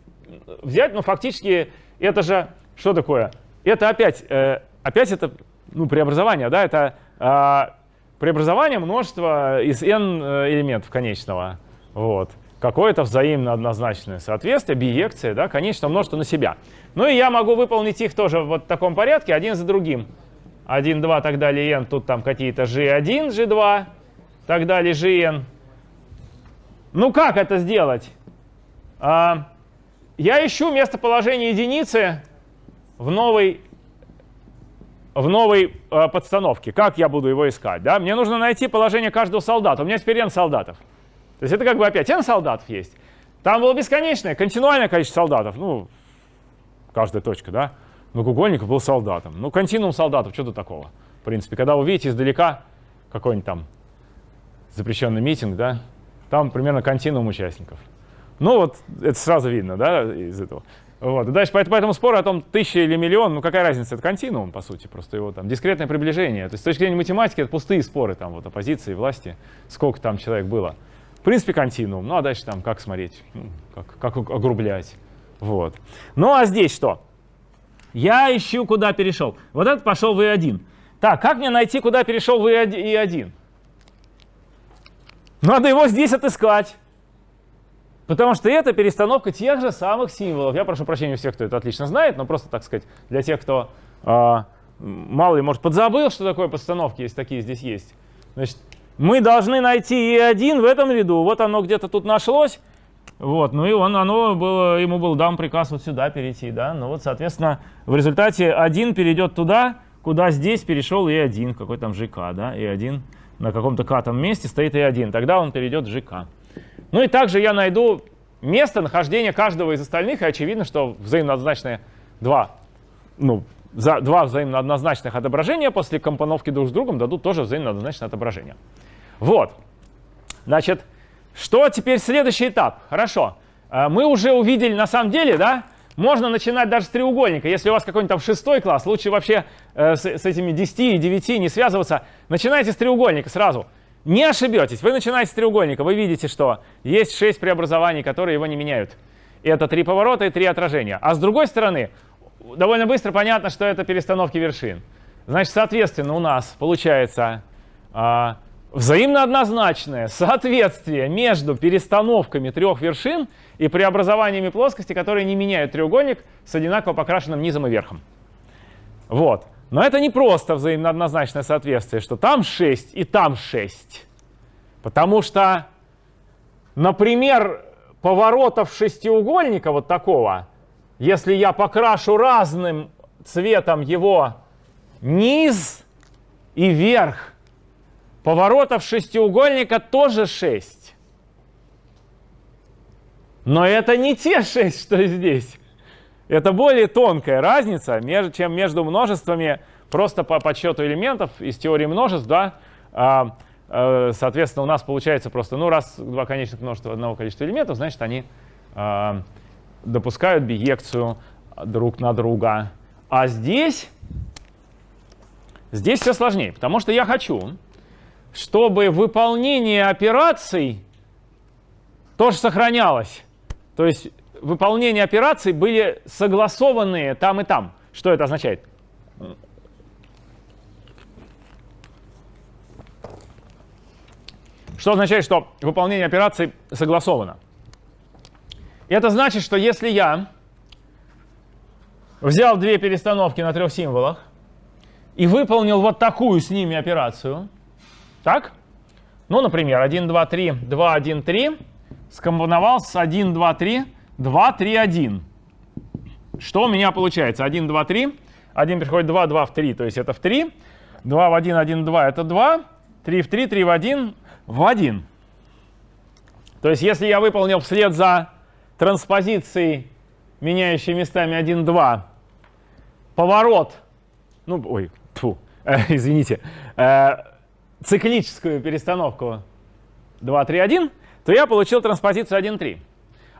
S2: взять, ну, фактически, это же, что такое? Это опять, э, опять это, ну, преобразование, да, это э, преобразование множества из n э, элементов конечного, вот. Какое-то взаимно однозначное соответствие, биекция, да, конечное множество на себя. Ну и я могу выполнить их тоже в вот таком порядке, один за другим. 1, 2, так далее, n, тут там какие-то g1, g2, так далее, gn. Ну как это сделать? А, я ищу местоположение единицы в новой, в новой а, подстановке. Как я буду его искать? Да? Мне нужно найти положение каждого солдата. У меня теперь n солдатов. То есть это как бы опять n солдатов есть. Там было бесконечное, континуальное количество солдатов. Ну, каждая точка, да? Многоугольник был солдатом. Ну, континуум солдатов, что тут такого? В принципе, когда вы видите издалека какой-нибудь там запрещенный митинг, да, там примерно континуум участников. Ну вот это сразу видно, да, из этого. Вот. И дальше по, по этому спору о том, тысяча или миллион, ну какая разница, это континуум, по сути, просто его там дискретное приближение. То есть с точки зрения математики это пустые споры, там вот оппозиции, власти, сколько там человек было. В принципе, континуум. Ну а дальше там как смотреть, ну, как, как огрублять. Вот. Ну а здесь что? Я ищу, куда перешел. Вот этот пошел в И1. Так, как мне найти, куда перешел в И1? Надо его здесь отыскать. Потому что это перестановка тех же самых символов. Я прошу прощения у всех, кто это отлично знает, но просто, так сказать, для тех, кто э, мало ли, может, подзабыл, что такое подстановки, если такие здесь есть. Значит, мы должны найти E1 в этом ряду. Вот оно где-то тут нашлось. Вот, ну и он, оно было, ему был дан приказ вот сюда перейти, да. Ну вот, соответственно, в результате 1 перейдет туда, куда здесь перешел E1, какой там ЖК, да, E1 на каком-то катом месте стоит E1, тогда он перейдет в ЖК. Ну и также я найду место нахождения каждого из остальных, и очевидно, что взаимно однозначные два, ну, за, два взаимно однозначных отображения после компоновки друг с другом дадут тоже взаимно однозначное отображение. Вот. Значит, что теперь следующий этап? Хорошо. Э, мы уже увидели на самом деле, да, можно начинать даже с треугольника. Если у вас какой-нибудь там шестой класс, лучше вообще э, с, с этими 10 и 9 не связываться. Начинайте с треугольника сразу. Не ошибетесь, вы начинаете с треугольника, вы видите, что есть 6 преобразований, которые его не меняют. Это три поворота и три отражения. А с другой стороны, довольно быстро понятно, что это перестановки вершин. Значит, соответственно, у нас получается э, взаимно однозначное соответствие между перестановками трех вершин и преобразованиями плоскости, которые не меняют треугольник с одинаково покрашенным низом и верхом. Вот. Но это не просто взаимно однозначное соответствие, что там 6 и там 6. Потому что, например, поворотов шестиугольника вот такого, если я покрашу разным цветом его низ и верх, поворотов шестиугольника тоже 6. Но это не те 6, что здесь. Это более тонкая разница, чем между множествами просто по подсчету элементов из теории множеств, да, а, а, соответственно, у нас получается просто, ну, раз два конечных множества одного количества элементов, значит, они а, допускают биекцию друг на друга. А здесь, здесь все сложнее, потому что я хочу, чтобы выполнение операций тоже сохранялось. То есть выполнение операций были согласованные там и там. Что это означает? Что означает, что выполнение операций согласовано? Это значит, что если я взял две перестановки на трех символах и выполнил вот такую с ними операцию, так? Ну, например, 1, 2, 3, 2, 1, 3, скомпоновал с 1, 2, 3, 2, 3, 1. Что у меня получается? 1, 2, 3. 1 переходит 2, 2 в 3, то есть это в 3. 2 в 1, 1 в 2 это 2. 3 в 3, 3 в 1 в 1. То есть если я выполнил вслед за транспозицией, меняющей местами 1, 2, поворот, ну, ой, фу, э, <laughs> извините, э, циклическую перестановку 2, 3, 1, то я получил транспозицию 1, 3.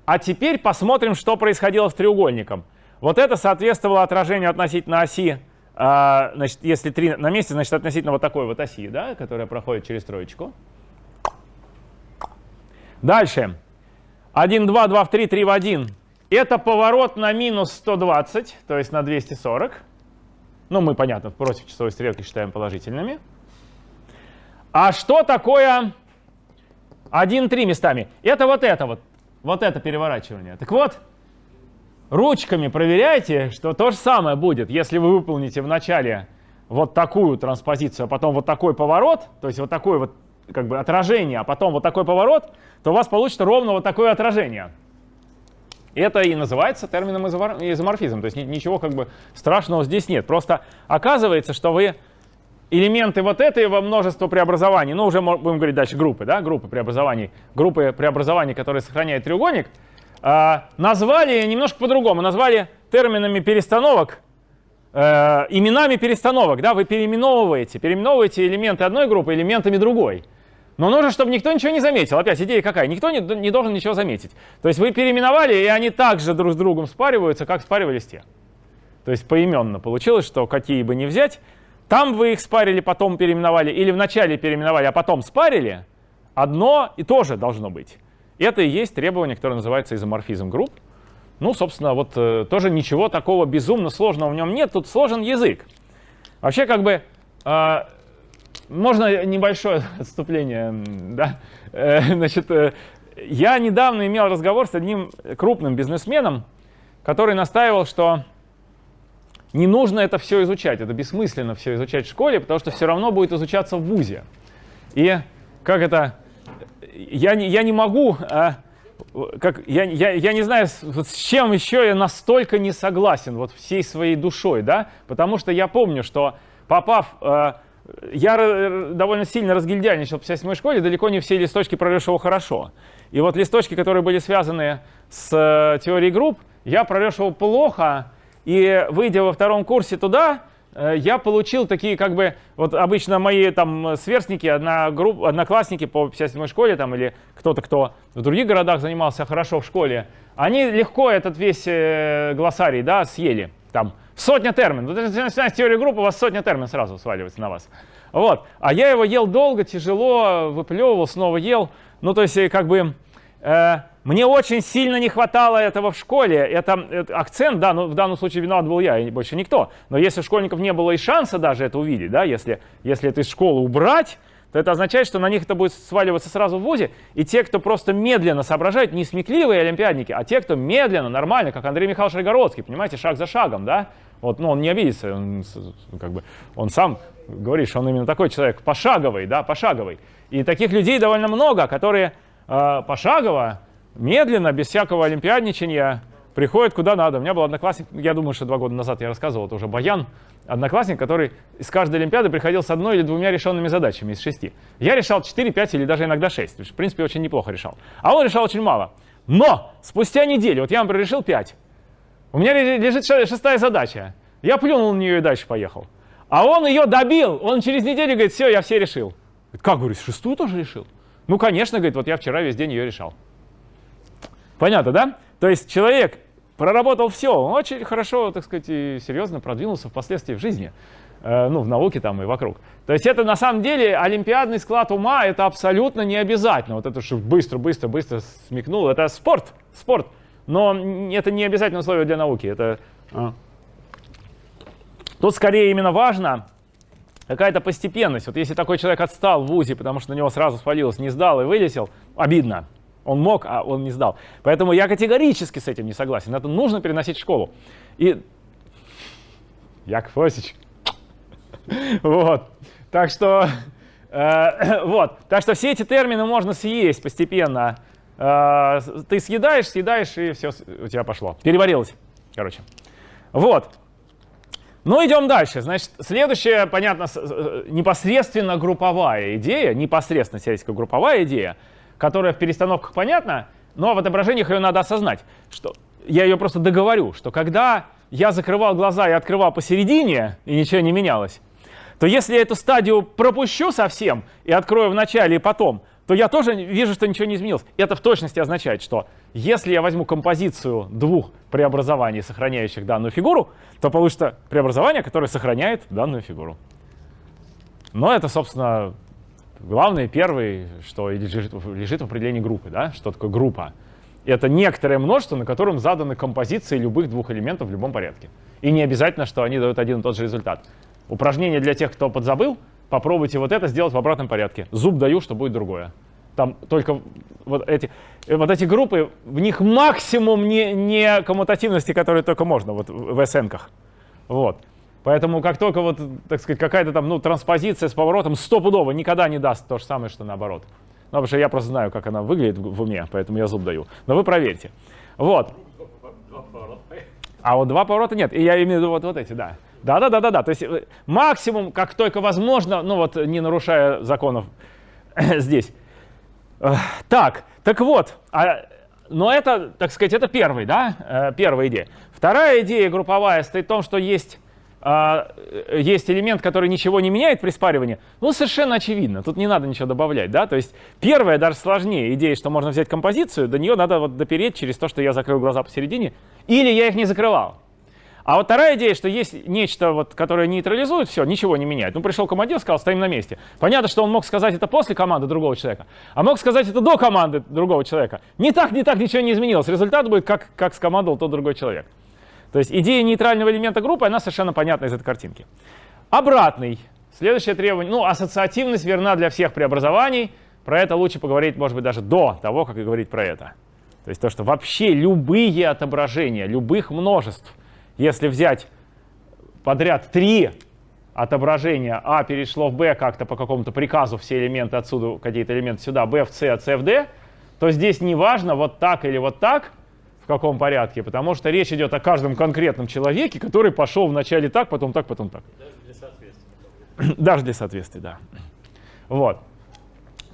S2: А теперь посмотрим, что происходило с треугольником. Вот это соответствовало отражению относительно оси, э, значит, если 3 на месте, значит, относительно вот такой вот оси, да, которая проходит через троечку. Дальше. 1, 2, 2 в 3, 3 в 1. Это поворот на минус 120, то есть на 240. Ну, мы, понятно, против часовой стрелки считаем положительными. А что такое 1, 3 местами? Это вот это вот. Вот это переворачивание. Так вот, ручками проверяйте, что то же самое будет, если вы выполните вначале вот такую транспозицию, а потом вот такой поворот, то есть вот такое вот как бы отражение, а потом вот такой поворот, то у вас получится ровно вот такое отражение. Это и называется термином изоморфизм. То есть ничего как бы страшного здесь нет. Просто оказывается, что вы элементы вот этого множества преобразований, ну уже будем говорить дальше группы, да, группы преобразований, группы преобразований, которые сохраняют треугольник, э, назвали немножко по-другому, назвали терминами перестановок, э, именами перестановок, да, вы переименовываете, переименовываете элементы одной группы элементами другой. Но нужно, чтобы никто ничего не заметил. Опять идея какая? Никто не, не должен ничего заметить. То есть вы переименовали, и они также друг с другом спариваются, как спаривались те. То есть поименно получилось, что какие бы ни взять, там вы их спарили, потом переименовали, или вначале переименовали, а потом спарили, одно и то же должно быть. Это и есть требование, которое называется изоморфизм групп. Ну, собственно, вот э, тоже ничего такого безумно сложного в нем нет, тут сложен язык. Вообще, как бы, э, можно небольшое <laughs> отступление, да? Э, <laughs> значит, э, я недавно имел разговор с одним крупным бизнесменом, который настаивал, что не нужно это все изучать, это бессмысленно все изучать в школе, потому что все равно будет изучаться в ВУЗе. И как это, я не, я не могу, а, как, я, я, я не знаю, с, с чем еще я настолько не согласен, вот всей своей душой, да, потому что я помню, что попав а, я довольно сильно разгильдяйничал в 57 школе, далеко не все листочки прорешивал хорошо. И вот листочки, которые были связаны с э, теорией групп, я прорешивал плохо, и выйдя во втором курсе туда, э, я получил такие, как бы, вот обычно мои там сверстники, одноклассники по 57 школе, там, или кто-то, кто в других городах занимался хорошо в школе, они легко этот весь э, глоссарий, да, съели, там, Сотня терминов. Вот если начинаете теорию группы, у вас сотня терминов сразу сваливается на вас. Вот. А я его ел долго, тяжело, выплевывал, снова ел. Ну, то есть, как бы, э, мне очень сильно не хватало этого в школе. Это, это акцент, да, но в данном случае виноват был я, и больше никто. Но если у школьников не было и шанса даже это увидеть, да, если, если это из школы убрать, то это означает, что на них это будет сваливаться сразу в ВУЗе, и те, кто просто медленно соображают, не смекливые олимпиадники, а те, кто медленно, нормально, как Андрей Михайлович Рогородский, понимаете, шаг за шагом, да, вот, ну, он не обидится, он, как бы, он сам говорит, что он именно такой человек, пошаговый, да, пошаговый. И таких людей довольно много, которые э, пошагово, медленно, без всякого олимпиадничания, приходят куда надо. У меня был одноклассник, я думаю, что два года назад я рассказывал, это уже Баян, одноклассник, который из каждой олимпиады приходил с одной или двумя решенными задачами из шести. Я решал 4, 5 или даже иногда 6, в принципе, очень неплохо решал. А он решал очень мало. Но спустя неделю, вот я, например, решил 5, у меня лежит шестая задача. Я плюнул на нее и дальше поехал. А он ее добил. Он через неделю говорит, все, я все решил. Как, говорю, шестую тоже решил? Ну, конечно, говорит, вот я вчера весь день ее решал. Понятно, да? То есть человек проработал все, он очень хорошо, так сказать, и серьезно продвинулся впоследствии в жизни, э, ну, в науке там и вокруг. То есть это на самом деле олимпиадный склад ума, это абсолютно не обязательно. Вот это, что быстро, быстро, быстро смекнул, это спорт, спорт. Но это не обязательно условие для науки. Это, а. Тут скорее именно важно какая-то постепенность. Вот если такой человек отстал в ВУЗе, потому что на него сразу свалилось, не сдал и вылетел, обидно. Он мог, а он не сдал. Поэтому я категорически с этим не согласен. Это нужно переносить в школу. И Яков Осич. Вот. Так что, э, <coughs> вот. Так что все эти термины можно съесть постепенно. Э, ты съедаешь, съедаешь, и все у тебя пошло. Переварилось, короче. Вот. Ну, идем дальше. Значит, следующая, понятно, э, непосредственно групповая идея, непосредственно теоретическая групповая идея, которая в перестановках понятна, но в отображениях ее надо осознать. Что я ее просто договорю, что когда я закрывал глаза и открывал посередине, и ничего не менялось, то если я эту стадию пропущу совсем и открою в начале и потом, то я тоже вижу, что ничего не изменилось. Это в точности означает, что если я возьму композицию двух преобразований, сохраняющих данную фигуру, то получится преобразование, которое сохраняет данную фигуру. Но это, собственно, главное, первый, что лежит, лежит в определении группы. Да? Что такое группа? Это некоторое множество, на котором заданы композиции любых двух элементов в любом порядке. И не обязательно, что они дают один и тот же результат. Упражнение для тех, кто подзабыл — попробуйте вот это сделать в обратном порядке. Зуб даю, что будет другое. Там только вот эти, вот эти группы, в них максимум не, не коммутативности, которые только можно вот в СН-ках. Вот. Поэтому как только вот, так сказать, какая-то там, ну, транспозиция с поворотом стопудово никогда не даст то же самое, что наоборот. Ну, потому что я просто знаю, как она выглядит в уме, поэтому я зуб даю. Но вы проверьте. Вот. А вот два поворота нет. И я имею в виду вот, вот эти, да. Да-да-да-да-да. То есть э, максимум, как только возможно, ну вот не нарушая законов <coughs> здесь. Так, так вот, а, но это, так сказать, это первый, да, э, первая идея. Вторая идея групповая стоит в том, что есть а, э, есть элемент, который ничего не меняет при спаривании, ну, совершенно очевидно, тут не надо ничего добавлять, да, то есть первая даже сложнее идея, что можно взять композицию, до нее надо вот допереть через то, что я закрыл глаза посередине, или я их не закрывал. А вот вторая идея, что есть нечто, вот, которое нейтрализует все, ничего не меняет. Ну, пришел командир, сказал, стоим на месте. Понятно, что он мог сказать это после команды другого человека, а мог сказать это до команды другого человека. Не так, не так, ничего не изменилось. Результат будет, как, как скомандовал тот другой человек. То есть идея нейтрального элемента группы, она совершенно понятна из этой картинки. Обратный. Следующее требование. Ну, ассоциативность верна для всех преобразований. Про это лучше поговорить, может быть, даже до того, как и говорить про это. То есть то, что вообще любые отображения любых множеств, если взять подряд три отображения, А перешло в Б как-то по какому-то приказу, все элементы отсюда, какие-то элементы сюда, Б в С, а С в Д, то здесь не важно вот так или вот так, каком порядке, потому что речь идет о каждом конкретном человеке, который пошел вначале так, потом так, потом так. Даже для соответствия. <clears throat> Даже для соответствия, да. Вот.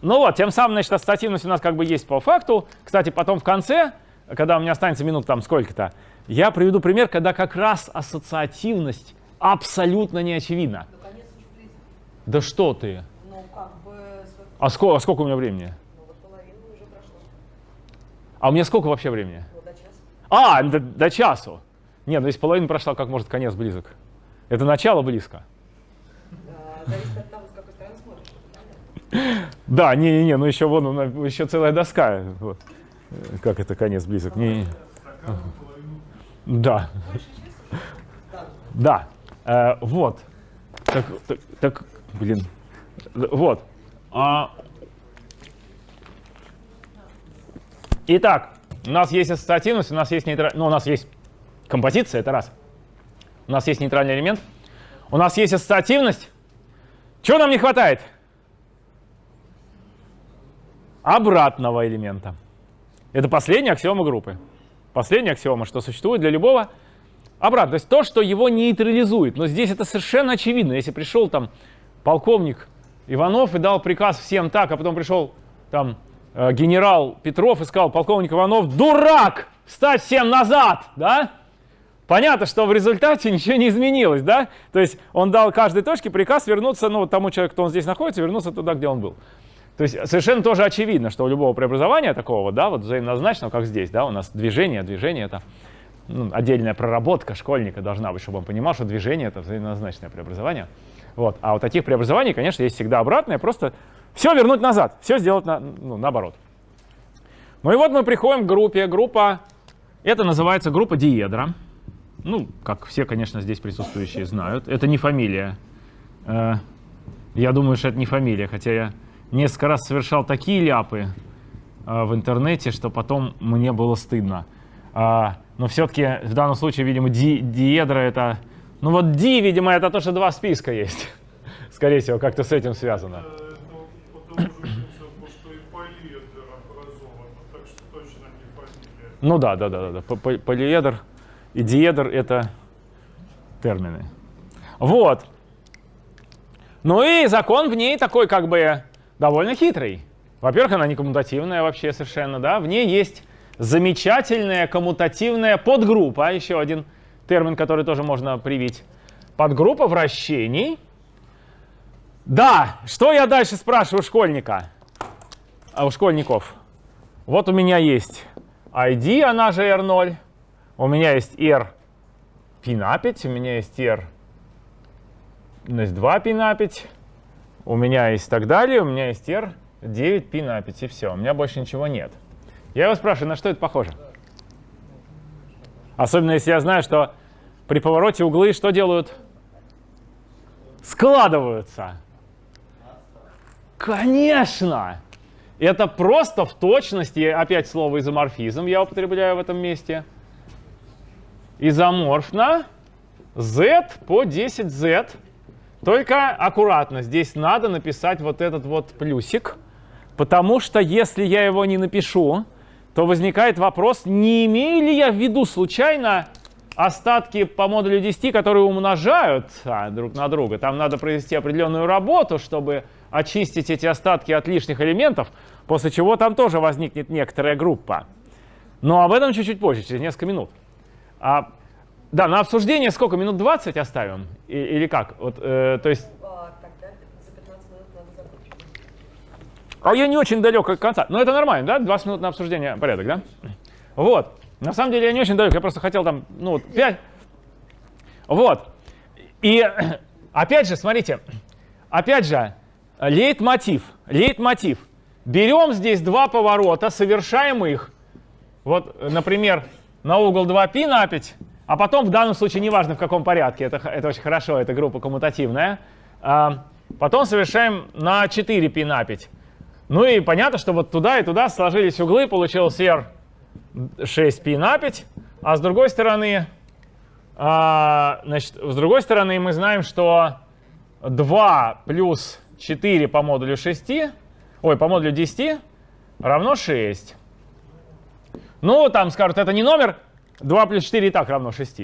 S2: Ну вот, тем самым, значит, ассоциативность у нас как бы есть по факту. Кстати, потом в конце, когда у меня останется минут там сколько-то, я приведу пример, когда как раз ассоциативность абсолютно не очевидна. Да что ты? Ну, как бы... А сколько, а сколько у меня времени? Ну, вот половину уже прошло. А у меня сколько вообще времени? А, до, до часу. Нет, ну если половина прошла, как может конец близок? Это начало близко. Зависит от того, с какой стороны смотришь. Да, не-не-не, ну еще вон, еще целая доска. Вот. Как это конец близок? Не, не. Да. Да. Э, вот. Так, так, так, блин. Вот. А... Итак, у нас есть ассоциативность, у нас есть нейтраль... ну, у нас есть композиция, это раз. У нас есть нейтральный элемент. У нас есть ассоциативность. Чего нам не хватает? Обратного элемента. Это последняя аксиома группы. Последняя аксиома, что существует для любого обратно. То есть то, что его нейтрализует. Но здесь это совершенно очевидно. Если пришел там полковник Иванов и дал приказ всем так, а потом пришел там генерал Петров и сказал, полковник Иванов, дурак, встать всем назад, да? Понятно, что в результате <laughs> ничего не изменилось, да? То есть он дал каждой точке приказ вернуться, ну, тому человеку, кто он здесь находится, вернуться туда, где он был. То есть совершенно тоже очевидно, что у любого преобразования такого, да, вот взаимнозначного, как здесь, да, у нас движение, движение это ну, отдельная проработка школьника должна быть, чтобы он понимал, что движение это взаимозначное преобразование. Вот. А у таких преобразований, конечно, есть всегда обратное, просто все вернуть назад, все сделать на, ну, наоборот. Ну и вот мы приходим к группе. Группа, это называется группа диедра. Ну, как все, конечно, здесь присутствующие знают. Это не фамилия. Э, я думаю, что это не фамилия, хотя я несколько раз совершал такие ляпы э, в интернете, что потом мне было стыдно. А, но все-таки в данном случае, видимо, ди, диедра это... Ну вот ди, видимо, это то, что два списка есть. <laughs> Скорее всего, как-то с этим связано. Ну да, да, да, да. Полиедр и диедр — это термины. Вот. Ну и закон в ней такой как бы довольно хитрый. Во-первых, она не коммутативная вообще совершенно, да. В ней есть замечательная коммутативная подгруппа, еще один термин, который тоже можно привить. Подгруппа вращений. Да, что я дальше спрашиваю школьника? А у школьников. Вот у меня есть ID, она же R0. У меня есть R пин 5 у меня есть R минус 2 пин 5 у меня есть так далее, у меня есть R 9 пин 5 и все, у меня больше ничего нет. Я его спрашиваю, на что это похоже? Особенно если я знаю, что при повороте углы что делают? Складываются. Конечно! Это просто в точности, опять слово изоморфизм я употребляю в этом месте. Изоморфно z по 10z. Только аккуратно, здесь надо написать вот этот вот плюсик, потому что если я его не напишу, то возникает вопрос, не имею ли я в виду случайно остатки по модулю 10, которые умножают а, друг на друга. Там надо провести определенную работу, чтобы очистить эти остатки от лишних элементов, после чего там тоже возникнет некоторая группа. Но об этом чуть-чуть позже, через несколько минут. А Да, на обсуждение сколько? Минут 20 оставим? И- или как? Вот, э, то есть,
S6: А, тогда за 15 минут надо закончить.
S2: а я не очень далек от конца. Но это нормально, да? 20 минут на обсуждение порядок, да? Вот. На самом деле я не очень далек, я просто хотел там, ну, вот, 5. Вот. И <clears throat> опять же, смотрите, опять же, лейтмотив, лейтмотив. Берем здесь два поворота, совершаем их. Вот, например, на угол 2π напить, а потом в данном случае, неважно в каком порядке, это, х- это очень хорошо, это группа коммутативная, а, потом совершаем на 4π напить. Ну и понятно, что вот туда и туда сложились углы, получилось r 6π напить, а с другой стороны, а, значит, с другой стороны мы знаем, что 2 плюс 4 по модулю 6, ой, по модулю 10 равно 6. Ну, там скажут, это не номер, 2 плюс 4 и так равно 6.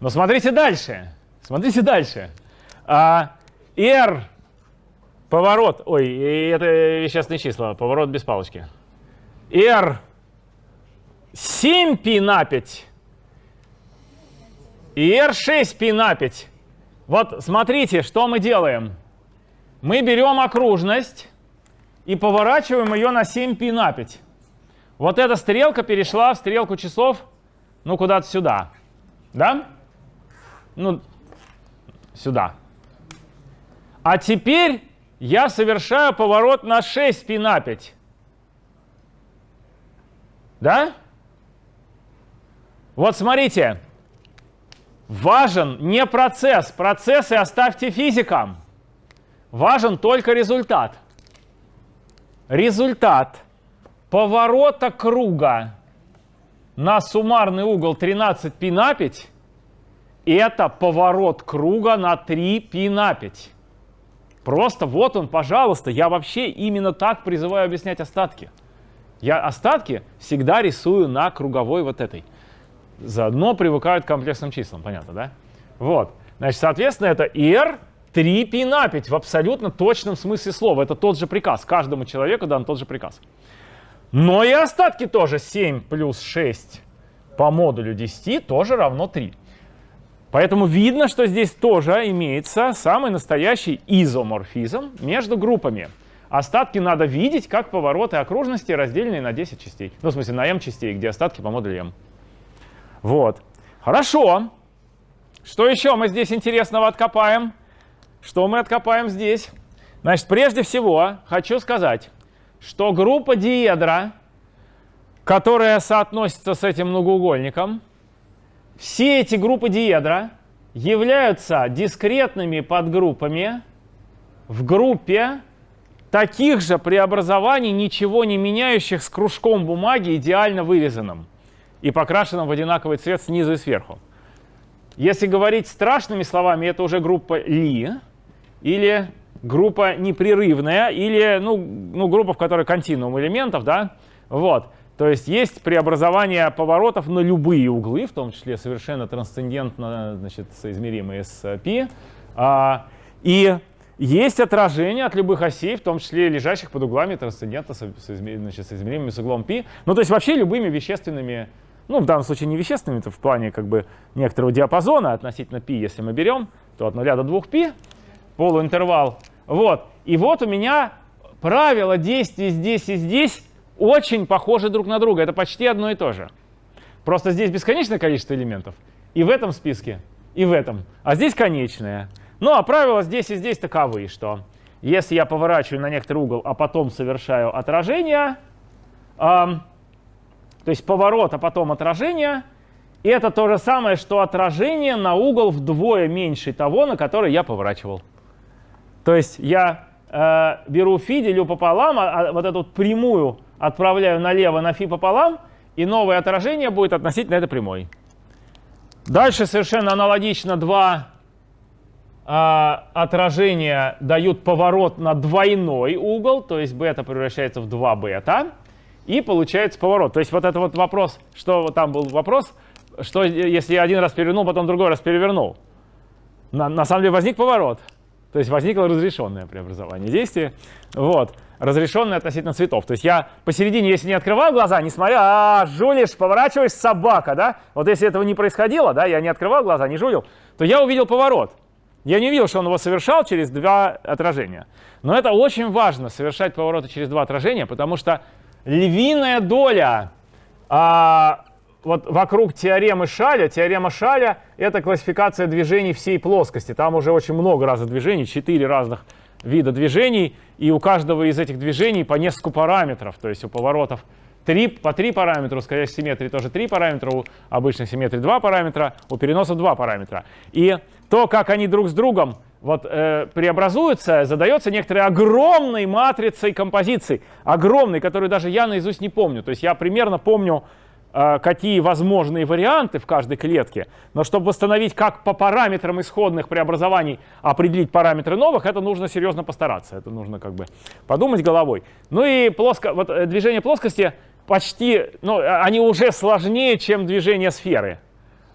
S2: Но смотрите дальше, смотрите дальше. А, r поворот, ой, это вещественные числа, поворот без палочки. r 7 π на 5 и r 6 π на 5. Вот смотрите, что мы делаем. Мы берем окружность и поворачиваем ее на 7 π на 5. Вот эта стрелка перешла в стрелку часов, ну, куда-то сюда. Да? Ну, сюда. А теперь я совершаю поворот на 6 π на 5. Да? Вот смотрите. Важен не процесс. Процессы оставьте физикам. Важен только результат. Результат поворота круга на суммарный угол 13 π на 5 это поворот круга на 3 π на 5. Просто вот он, пожалуйста, я вообще именно так призываю объяснять остатки. Я остатки всегда рисую на круговой вот этой. Заодно привыкают к комплексным числам, понятно, да? Вот. Значит, соответственно, это r 3 π на 5 в абсолютно точном смысле слова. Это тот же приказ. Каждому человеку дан тот же приказ. Но и остатки тоже 7 плюс 6 по модулю 10 тоже равно 3. Поэтому видно, что здесь тоже имеется самый настоящий изоморфизм между группами. Остатки надо видеть как повороты окружности, разделенные на 10 частей. Ну, в смысле, на m частей, где остатки по модулю m. Вот. Хорошо. Что еще мы здесь интересного откопаем? Что мы откопаем здесь? Значит, прежде всего хочу сказать, что группа диедра, которая соотносится с этим многоугольником, все эти группы диедра являются дискретными подгруппами в группе таких же преобразований, ничего не меняющих с кружком бумаги, идеально вырезанным и покрашенным в одинаковый цвет снизу и сверху. Если говорить страшными словами, это уже группа Ли или группа непрерывная, или ну, ну, группа, в которой континуум элементов, да, вот. То есть есть преобразование поворотов на любые углы, в том числе совершенно трансцендентно значит, соизмеримые с π. А, и есть отражение от любых осей, в том числе лежащих под углами трансцендентно со- соизме- значит, соизмеримыми с углом π. Ну, то есть вообще любыми вещественными, ну, в данном случае не вещественными, это в плане как бы некоторого диапазона относительно π, если мы берем, то от 0 до 2π, полуинтервал. Вот. И вот у меня правила действий здесь и здесь очень похожи друг на друга. Это почти одно и то же. Просто здесь бесконечное количество элементов. И в этом списке, и в этом. А здесь конечное. Ну а правила здесь и здесь таковы, что если я поворачиваю на некоторый угол, а потом совершаю отражение, ам, то есть поворот, а потом отражение, это то же самое, что отражение на угол вдвое меньше того, на который я поворачивал. То есть я э, беру фи, делю пополам, а, а вот эту прямую отправляю налево на фи пополам, и новое отражение будет относительно этой прямой. Дальше совершенно аналогично два а, отражения дают поворот на двойной угол, то есть бета превращается в 2 бета, и получается поворот. То есть вот это вот вопрос, что там был вопрос, что если я один раз перевернул, потом другой раз перевернул. На, на самом деле возник поворот. То есть возникло разрешенное преобразование действия. Вот. разрешенные относительно цветов. То есть я посередине, если не открываю глаза, не смотря, а, жулишь, поворачиваешь, собака, да? Вот если этого не происходило, да, я не открывал глаза, не жулил, то я увидел поворот. Я не увидел, что он его совершал через два отражения. Но это очень важно, совершать повороты через два отражения, потому что львиная доля а, вот вокруг теоремы Шаля, теорема Шаля — это классификация движений всей плоскости. Там уже очень много разных движений, четыре разных вида движений, и у каждого из этих движений по несколько параметров, то есть у поворотов 3, по три параметра, у скользящей симметрии тоже три параметра, у обычной симметрии два параметра, у переносов два параметра. И то, как они друг с другом вот, э, преобразуются, задается некоторой огромной матрицей композиций, огромной, которую даже я наизусть не помню. То есть я примерно помню, какие возможные варианты в каждой клетке, но чтобы восстановить, как по параметрам исходных преобразований определить параметры новых, это нужно серьезно постараться, это нужно как бы подумать головой. Ну и плоско, вот, э, движение плоскости почти, ну, они уже сложнее, чем движение сферы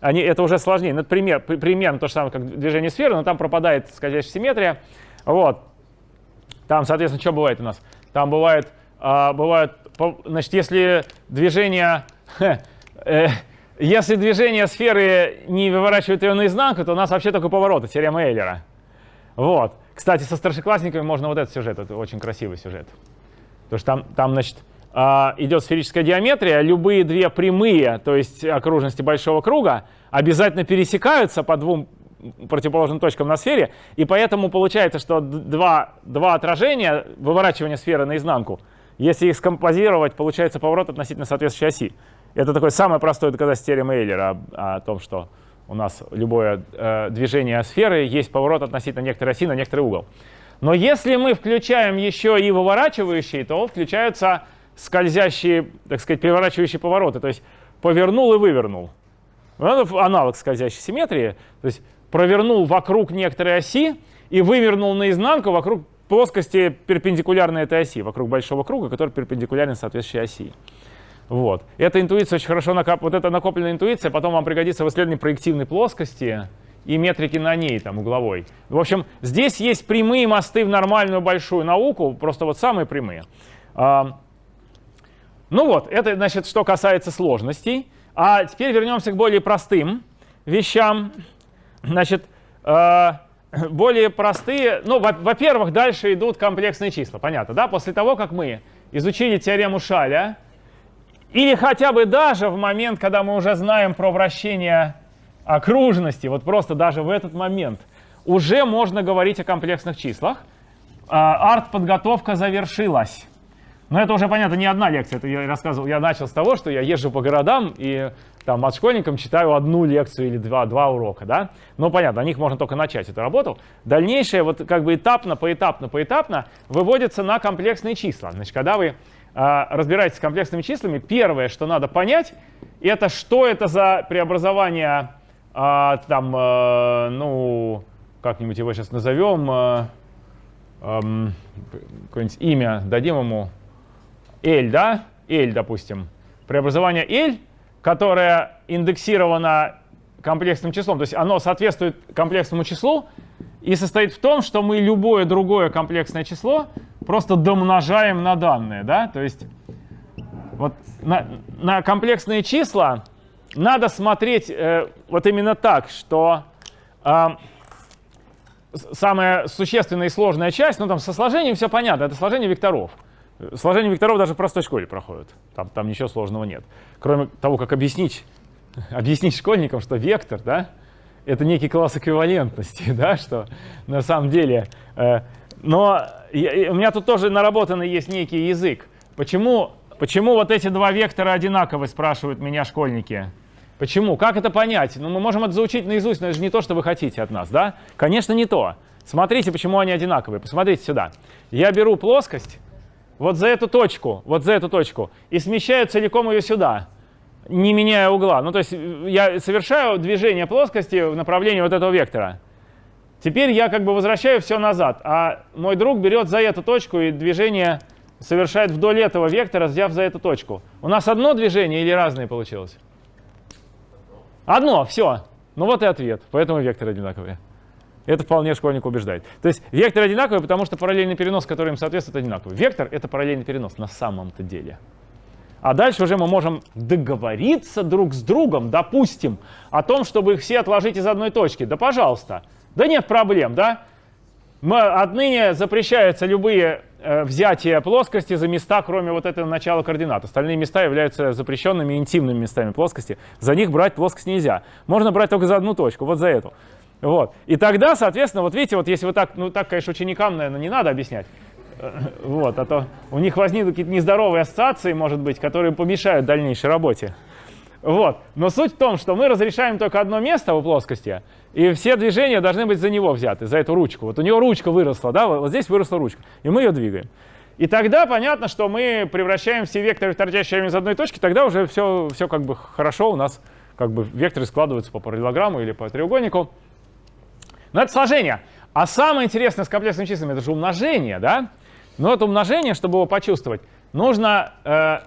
S2: они, это уже сложнее. Ну, пример, примерно то же самое, как движение сферы, но там пропадает скользящая симметрия. Вот. Там, соответственно, что бывает у нас? Там бывает, а, бывает значит, если движение, э, если движение сферы не выворачивает ее наизнанку, то у нас вообще только повороты, теорема Эйлера. Вот. Кстати, со старшеклассниками можно вот этот сюжет, это очень красивый сюжет. Потому что там, там значит, а, идет сферическая геометрия, любые две прямые, то есть окружности большого круга, обязательно пересекаются по двум противоположным точкам на сфере, и поэтому получается, что два, два отражения, выворачивание сферы наизнанку, если их скомпозировать, получается поворот относительно соответствующей оси. Это такое самое простое доказательство теоремы Эйлера о, о том, что у нас любое э, движение сферы есть поворот относительно некоторой оси на некоторый угол. Но если мы включаем еще и выворачивающие, то включаются скользящие, так сказать, переворачивающие повороты. То есть повернул и вывернул. Это аналог скользящей симметрии. То есть провернул вокруг некоторой оси и вывернул наизнанку вокруг плоскости перпендикулярной этой оси, вокруг большого круга, который перпендикулярен соответствующей оси. Вот. Эта интуиция очень хорошо накап... Вот эта накопленная интуиция потом вам пригодится в исследовании проективной плоскости и метрики на ней, там, угловой. В общем, здесь есть прямые мосты в нормальную большую науку, просто вот самые прямые. Ну вот, это, значит, что касается сложностей. А теперь вернемся к более простым вещам. Значит, э, более простые, ну, во-первых, дальше идут комплексные числа, понятно, да? После того, как мы изучили теорему Шаля, или хотя бы даже в момент, когда мы уже знаем про вращение окружности, вот просто даже в этот момент, уже можно говорить о комплексных числах. Э, арт-подготовка завершилась. Но это уже, понятно, не одна лекция. Это я рассказывал, я начал с того, что я езжу по городам и там от школьникам читаю одну лекцию или два, два урока, да. Ну, понятно, на них можно только начать эту работу. Дальнейшее, вот как бы этапно, поэтапно, поэтапно выводится на комплексные числа. Значит, когда вы разбираетесь с комплексными числами, первое, что надо понять, это что это за преобразование, э, там, э, ну, как-нибудь его сейчас назовем, э, э, какое-нибудь имя дадим ему, L, да, L, допустим, преобразование L, которое индексировано комплексным числом, то есть оно соответствует комплексному числу и состоит в том, что мы любое другое комплексное число просто домножаем на данное, да, то есть вот на, на комплексные числа надо смотреть э, вот именно так, что э, самая существенная и сложная часть, ну там со сложением все понятно, это сложение векторов. Сложение векторов даже в простой школе проходит. Там, там ничего сложного нет. Кроме того, как объяснить, <laughs> объяснить школьникам, что вектор, да, это некий класс эквивалентности, <laughs> да, что на самом деле... Э, но я, у меня тут тоже наработанный есть некий язык. Почему, почему вот эти два вектора одинаковы, спрашивают меня школьники. Почему? Как это понять? Ну, мы можем это заучить наизусть, но это же не то, что вы хотите от нас, да? Конечно, не то. Смотрите, почему они одинаковые. Посмотрите сюда. Я беру плоскость, вот за эту точку, вот за эту точку, и смещаю целиком ее сюда, не меняя угла. Ну, то есть э, я совершаю движение плоскости в направлении вот этого вектора. Теперь я как бы возвращаю все назад, а мой друг берет за эту точку и движение совершает вдоль этого вектора, взяв за эту точку. У нас одно движение или разные получилось? Одно, все. Ну вот и ответ, поэтому векторы одинаковые. Это вполне школьник убеждает. То есть вектор одинаковый, потому что параллельный перенос, который им соответствует, одинаковый. Вектор — это параллельный перенос на самом-то деле. А дальше уже мы можем договориться друг с другом, допустим, о том, чтобы их все отложить из одной точки. Да пожалуйста. Да нет проблем, да? Мы, отныне запрещаются любые э, взятия плоскости за места, кроме вот этого начала координат. Остальные места являются запрещенными интимными местами плоскости. За них брать плоскость нельзя. Можно брать только за одну точку, вот за эту. Вот. И тогда, соответственно, вот видите, вот если вы так, ну так, конечно, ученикам, наверное, не надо объяснять. <laughs> Вот, а то у них возникнут какие-то нездоровые ассоциации, может быть, которые помешают дальнейшей работе. Вот. Но суть в том, что мы разрешаем только одно место у плоскости, и все движения должны быть за него взяты, за эту ручку. Вот у него ручка выросла, да, вот здесь выросла ручка, и мы ее двигаем. И тогда понятно, что мы превращаем все векторы в торчащие из одной точки, тогда уже все, все как бы хорошо, у нас как бы векторы складываются по параллелограмму или по треугольнику. Но это сложение. А самое интересное с комплексными числами — это же умножение, да? Но это умножение, чтобы его почувствовать, нужно э,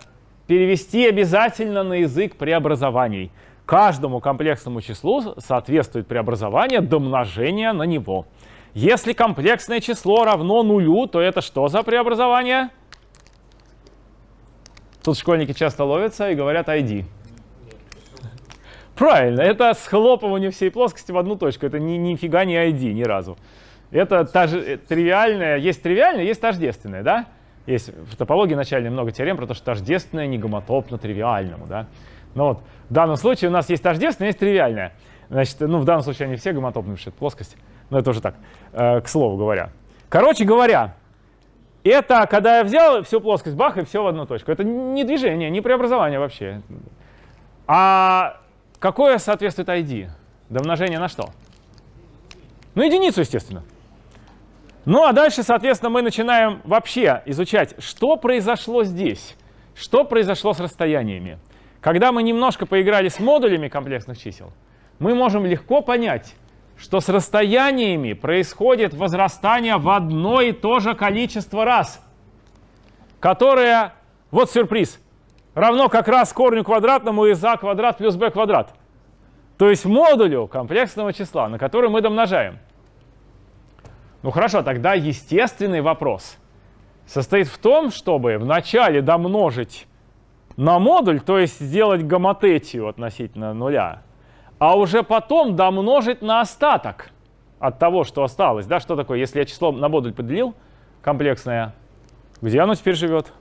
S2: перевести обязательно на язык преобразований. Каждому комплексному числу соответствует преобразование домножения на него. Если комплексное число равно нулю, то это что за преобразование? Тут школьники часто ловятся и говорят ID. Правильно, это схлопывание всей плоскости в одну точку. Это ни, нифига не ID ни разу. Это та же, э, тривиальное, есть тривиальное, есть тождественное, да? Есть в топологии начальной много теорем про то, что тождественное не гомотопно тривиальному, да? Но вот в данном случае у нас есть тождественное, есть тривиальное. Значит, ну в данном случае они все гомотопные, что это плоскость. Но это уже так, э, к слову говоря. Короче говоря, это когда я взял всю плоскость, бах, и все в одну точку. Это не движение, не преобразование вообще. А какое соответствует ID? Домножение на что? Ну, единицу, естественно. Ну а дальше, соответственно, мы начинаем вообще изучать, что произошло здесь, что произошло с расстояниями. Когда мы немножко поиграли с модулями комплексных чисел, мы можем легко понять, что с расстояниями происходит возрастание в одно и то же количество раз, которое, вот сюрприз, равно как раз корню квадратному из а квадрат плюс b квадрат. То есть модулю комплексного числа, на который мы домножаем. Ну хорошо, тогда естественный вопрос состоит в том, чтобы вначале домножить на модуль, то есть сделать гомотетию относительно нуля, а уже потом домножить на остаток от того, что осталось. Да, что такое, если я число на модуль поделил, комплексное, где оно теперь живет?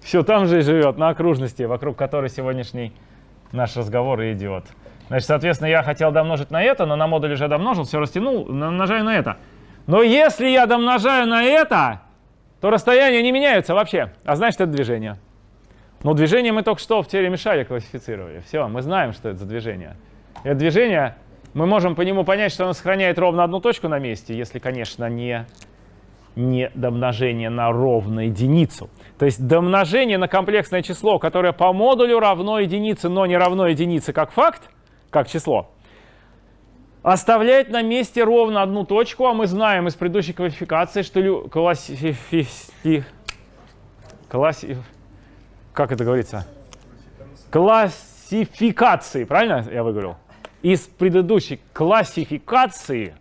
S2: Все там же и живет, на окружности, вокруг которой сегодняшний наш разговор идет. Значит, соответственно, я хотел домножить на это, но на модуль уже домножил, все растянул, умножаю на это. Но если я домножаю на это, то расстояния не меняются вообще, а значит, это движение. Но движение мы только что в теореме Шаля классифицировали. Все, мы знаем, что это за движение. Это движение, мы можем по нему понять, что оно сохраняет ровно одну точку на месте, если, конечно, не, не домножение на ровную единицу. То есть домножение на комплексное число, которое по модулю равно единице, но не равно единице как факт, как число, оставляет на месте ровно одну точку, а мы знаем из предыдущей квалификации, что классифи... Класси... Как это говорится? Классификации, правильно я выговорил? Из предыдущей классификации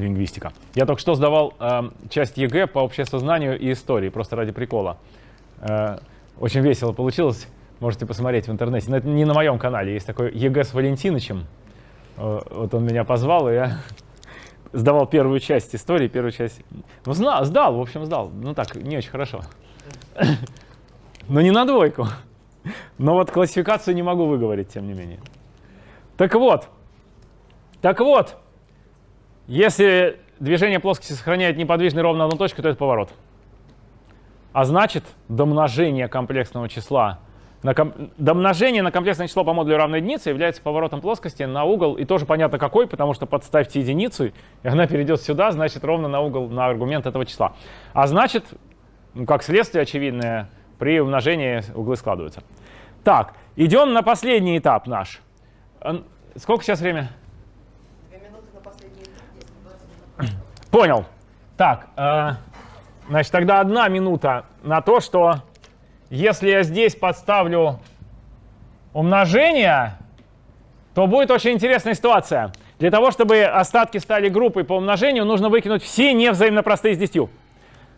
S2: лингвистика. Я только что сдавал э, часть ЕГЭ по обществознанию и истории, просто ради прикола. Э, очень весело получилось. Можете посмотреть в интернете. Но это не на моем канале. Есть такой ЕГЭ с Валентинычем. Э, вот он меня позвал, и я <laughs> сдавал первую часть истории, первую часть... Ну, знал, сдал, в общем, сдал. Ну так, не очень хорошо. <laughs> Но не на двойку. Но вот классификацию не могу выговорить, тем не менее. Так вот, так вот, если движение плоскости сохраняет неподвижный ровно одну точку, то это поворот. А значит, домножение комплексного числа на ком... домножение на комплексное число по модулю равной единице является поворотом плоскости на угол, и тоже понятно какой, потому что подставьте единицу, и она перейдет сюда, значит, ровно на угол, на аргумент этого числа. А значит, ну, как следствие очевидное, при умножении углы складываются. Так, идем на последний этап наш. Сколько сейчас время?
S6: Две минуты на последний этап,
S2: Понял. Так, э, Значит, тогда одна минута на то, что если я здесь подставлю умножение, то будет очень интересная ситуация. Для того, чтобы остатки стали группой по умножению, нужно выкинуть все невзаимно простые с 10.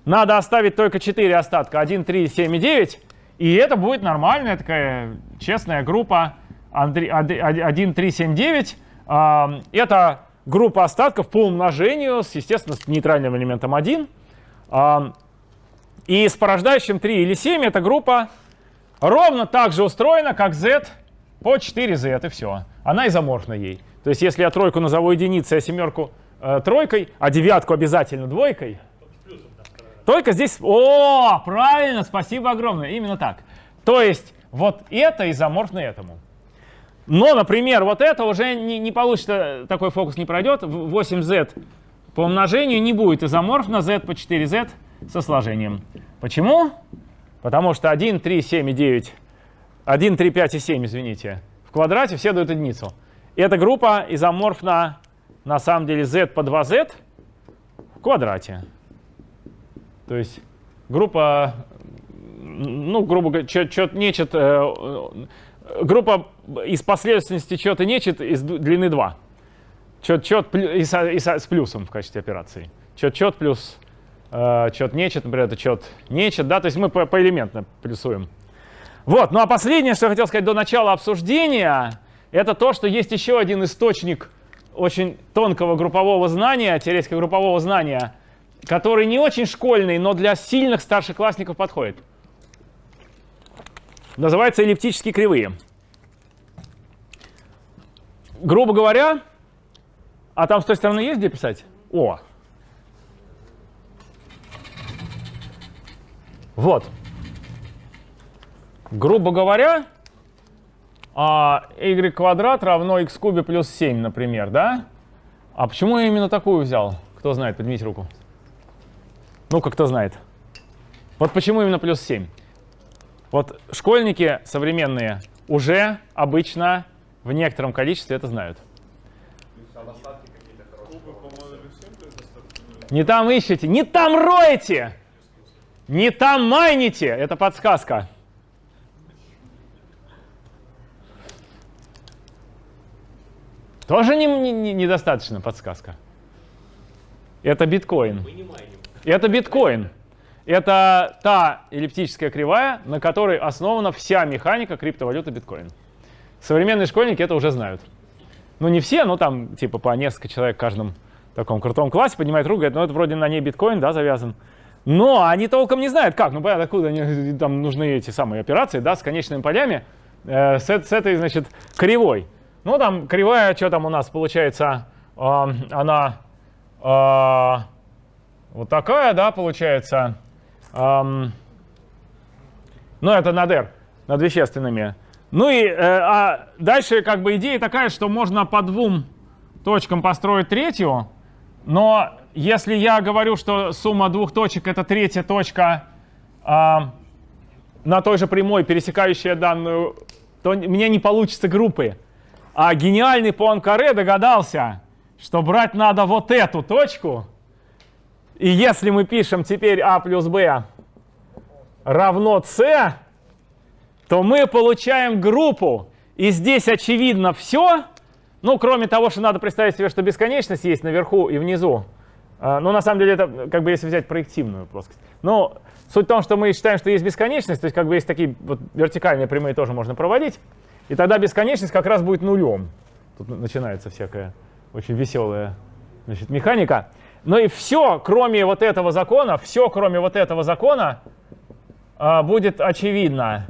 S2: Надо оставить только 4 остатка, 1, 3, 7 и 9. И это будет нормальная такая честная группа 1, 3, 7, 9. Это группа остатков по умножению, с, естественно, с нейтральным элементом 1. И с порождающим 3 или 7 эта группа ровно так же устроена, как z по 4z, и все. Она изоморфна ей. То есть если я тройку назову единицей, а семерку э, тройкой, а девятку обязательно двойкой, только здесь... О, правильно, спасибо огромное, именно так. То есть вот это изоморфно этому. Но, например, вот это уже не, не получится, такой фокус не пройдет. 8z по умножению не будет изоморфно z по 4z со сложением. Почему? Потому что 1, 3, 7 и 9, 1, 3, 5 и 7, извините, в квадрате все дают единицу. Эта группа изоморфна на самом деле z по 2z в квадрате. То есть группа, ну, грубо говоря, чет нечет, э, группа из последовательности чет и нечет из длины 2. Чет чет и, с плюсом в качестве операции. Чет чет плюс э, чет нечет, например, это чет нечет, да, то есть мы по поэлементно плюсуем. Вот, ну а последнее, что я хотел сказать до начала обсуждения, это то, что есть еще один источник очень тонкого группового знания, теоретического группового знания, который не очень школьный, но для сильных старшеклассников подходит. Называется эллиптические кривые. Грубо говоря, а там с той стороны есть где писать? О! Вот. Грубо говоря, а y квадрат равно x кубе плюс 7, например, да? А почему я именно такую взял? Кто знает, поднимите руку. Ну-ка, кто знает. Вот почему именно плюс 7? Вот школьники современные уже обычно в некотором количестве это знают. Не там ищете, не там роете, не там майните. Это подсказка. Тоже не, не, недостаточно подсказка. Это биткоин. Это биткоин. Это та эллиптическая кривая, на которой основана вся механика криптовалюты биткоин. Современные школьники это уже знают. Ну не все, но там типа по несколько человек в каждом таком крутом классе поднимают руку, говорят, ну это вроде на ней биткоин, да, завязан. Но они толком не знают, как. Ну, понятно, откуда они, <laughs> там нужны эти самые операции, да, с конечными полями, э, с, с этой, значит, кривой. Ну, там кривая, что там у нас получается, э, она э, вот такая, да, получается. Эм, ну, это над R, над вещественными. Ну и э, а дальше как бы идея такая, что можно по двум точкам построить третью, но если я говорю, что сумма двух точек это третья точка э, на той же прямой, пересекающая данную, то мне не получится группы. А гениальный Пуанкаре догадался, что брать надо вот эту точку. И если мы пишем теперь а плюс b равно c, то мы получаем группу. И здесь очевидно все. Ну, кроме того, что надо представить себе, что бесконечность есть наверху и внизу. Ну, на самом деле, это как бы если взять проективную плоскость. Но суть в том, что мы считаем, что есть бесконечность, то есть как бы есть такие вот вертикальные прямые тоже можно проводить. И тогда бесконечность как раз будет нулем. Тут начинается всякая очень веселая значит, механика. Но и все, кроме вот этого закона, все, кроме вот этого закона, а, будет очевидно.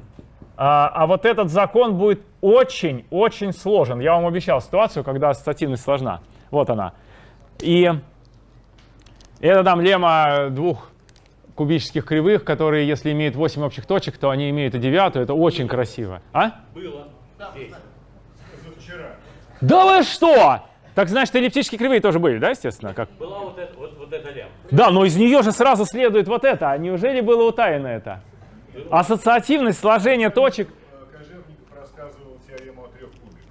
S2: А, а вот этот закон будет очень-очень сложен. Я вам обещал ситуацию, когда ассоциативность сложна. Вот она. И это там лемма двух кубических кривых, которые, если имеют 8 общих точек, то они имеют и девятую. Это очень красиво. А?
S4: Было.
S2: Да вы что? Так значит, эллиптические кривые тоже были, да, естественно? Как?
S7: Была вот, это, вот, вот эта лямбда.
S2: Да, но из нее же сразу следует вот это. А неужели было утаяно это? Ассоциативность сложения точек.
S3: Кожевников рассказывал теорему о трех кубиках.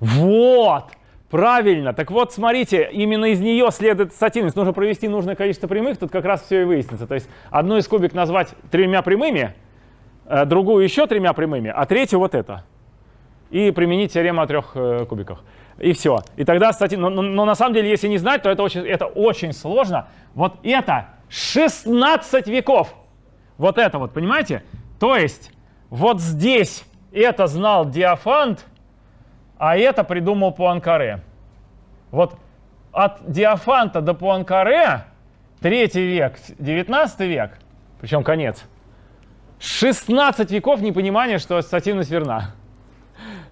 S2: Вот! Правильно. Так вот, смотрите, именно из нее следует ассоциативность. Нужно провести нужное количество прямых, тут как раз все и выяснится. То есть одну из кубик назвать тремя прямыми, э, другую еще тремя прямыми, а третью вот это. И применить теорему о трех э, кубиках. И все. И тогда, кстати, но, но, но на самом деле, если не знать, то это очень, это очень сложно. Вот это 16 веков. Вот это вот, понимаете? То есть вот здесь это знал Диофант, а это придумал Пуанкаре. Вот от Диофанта до Пуанкаре, третий век, 19 век, причем конец, 16 веков непонимания, что ассоциативность верна.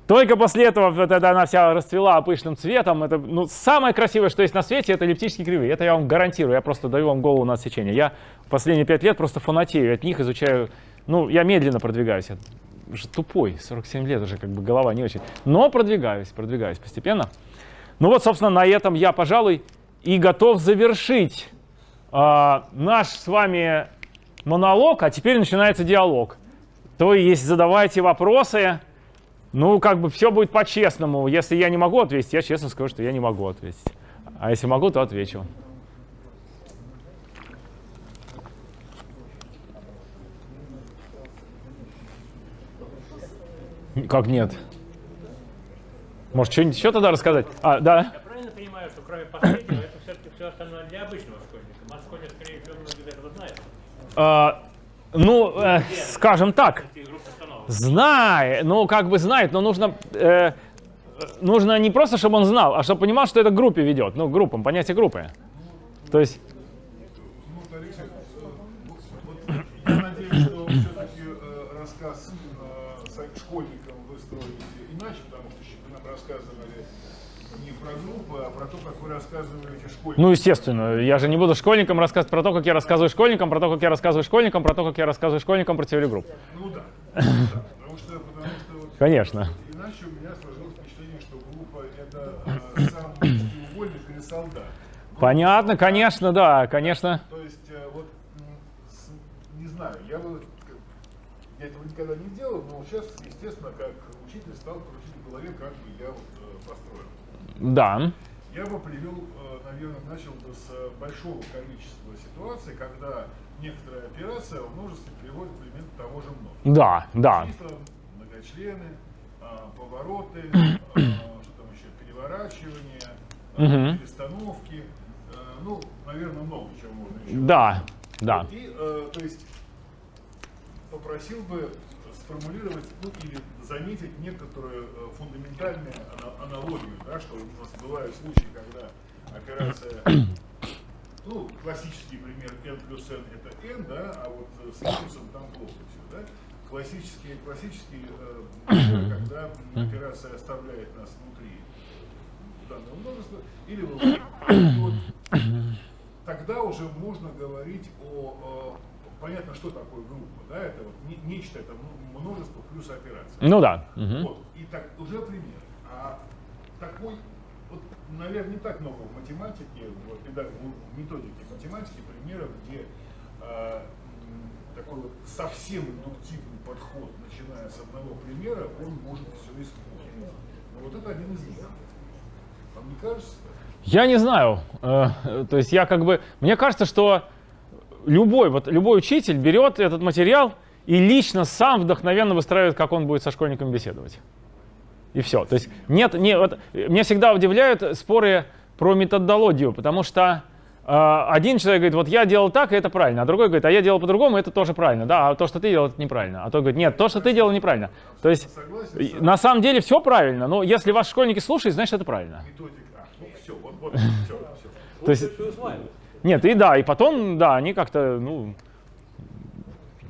S2: Только после этого это она вся расцвела пышным цветом. Это ну, самое красивое, что есть на свете, это эллиптические кривые. Это я вам гарантирую. Я просто даю вам голову на отсечение. Я последние пять лет просто фанатею от них, изучаю. Ну, я медленно продвигаюсь. Я уже тупой, 47 лет уже как бы голова не очень. Но продвигаюсь, продвигаюсь постепенно. Ну вот, собственно, на этом я, пожалуй, и готов завершить э, наш с вами монолог, а теперь начинается диалог. То есть задавайте вопросы. Ну, как бы все будет по-честному. Если я не могу ответить, я честно скажу, что я не могу ответить. А если могу, то отвечу. Как нет? Может, что-нибудь еще тогда рассказать? А, да.
S7: Я правильно понимаю, что кроме последнего, это все-таки все остальное для обычного школьника? Наш школьник, скорее всего, многие этого знает.
S2: А, ну, э, скажем так. Знает, ну, как бы знает, но нужно, э, нужно не просто, чтобы он знал, а чтобы понимал, что это к группе ведет. Ну, группам, понятие группы. То есть,
S3: Ну,
S2: естественно, я же не буду школьникам рассказывать про то, как я рассказываю школьникам, про то, как я рассказываю школьникам, про то, как я рассказываю школьникам про теорию групп.
S3: Ну да. Ну. Потому что, потому что вот
S2: Конечно.
S3: иначе у меня сложилось впечатление, что группа это э, сам треугольник или солдат.
S2: Понятно, конечно, да, конечно.
S3: То есть, э, вот, не знаю, я бы, я этого никогда не делал, но сейчас, естественно, как учитель стал крутить в голове, как бы я вот э, построил.
S2: Да.
S3: Я бы привел, э, наверное, начал бы с большого количества ситуаций, когда некоторая операция в множестве приводит к элементу того же много.
S2: Да, да.
S3: Числа, многочлены, а, повороты, а, что там еще, переворачивания, а, перестановки. Ну, наверное, много чего можно еще.
S2: Да, да.
S3: И, то есть, попросил бы сформулировать, ну, или заметить некоторую фундаментальную ана- аналогию, да, что у нас бывают случаи, когда операция, ну, классический пример n плюс n это n, да, а вот э, с индексом там плохо все, да. Классический, классический э, когда <coughs> операция оставляет нас внутри данного множества, или <coughs> вот, тогда уже можно говорить о, понятно, что такое группа, да, это вот не- нечто, это множество плюс операция.
S2: Ну да.
S3: Вот, и так, уже пример. А такой, вот, наверное, не так много в математике, в, педа- в методике математики примеров, где э, такой вот совсем индуктивный подход, начиная с одного примера, он может все исполнить. Но вот это один из них. Вам не кажется?
S2: Я не знаю. Э, То есть я как бы... Мне кажется, что любой, вот, любой учитель берет этот материал и лично сам вдохновенно выстраивает, как он будет со школьниками беседовать. И все. То есть нет, не, вот, меня всегда удивляют споры про методологию, потому что э, один человек говорит, вот я делал так, и это правильно, а другой говорит, а я делал по-другому, это тоже правильно, да, а то, что ты делал, это неправильно. А тот говорит, нет, то, что ты делал, неправильно. То есть
S3: Согласен
S2: на самом деле все правильно, но если ваши школьники слушают, значит это правильно.
S3: методика. А, ну все, вот, вот, все, все.
S2: То есть, нет, и да, и потом, да, они как-то, ну,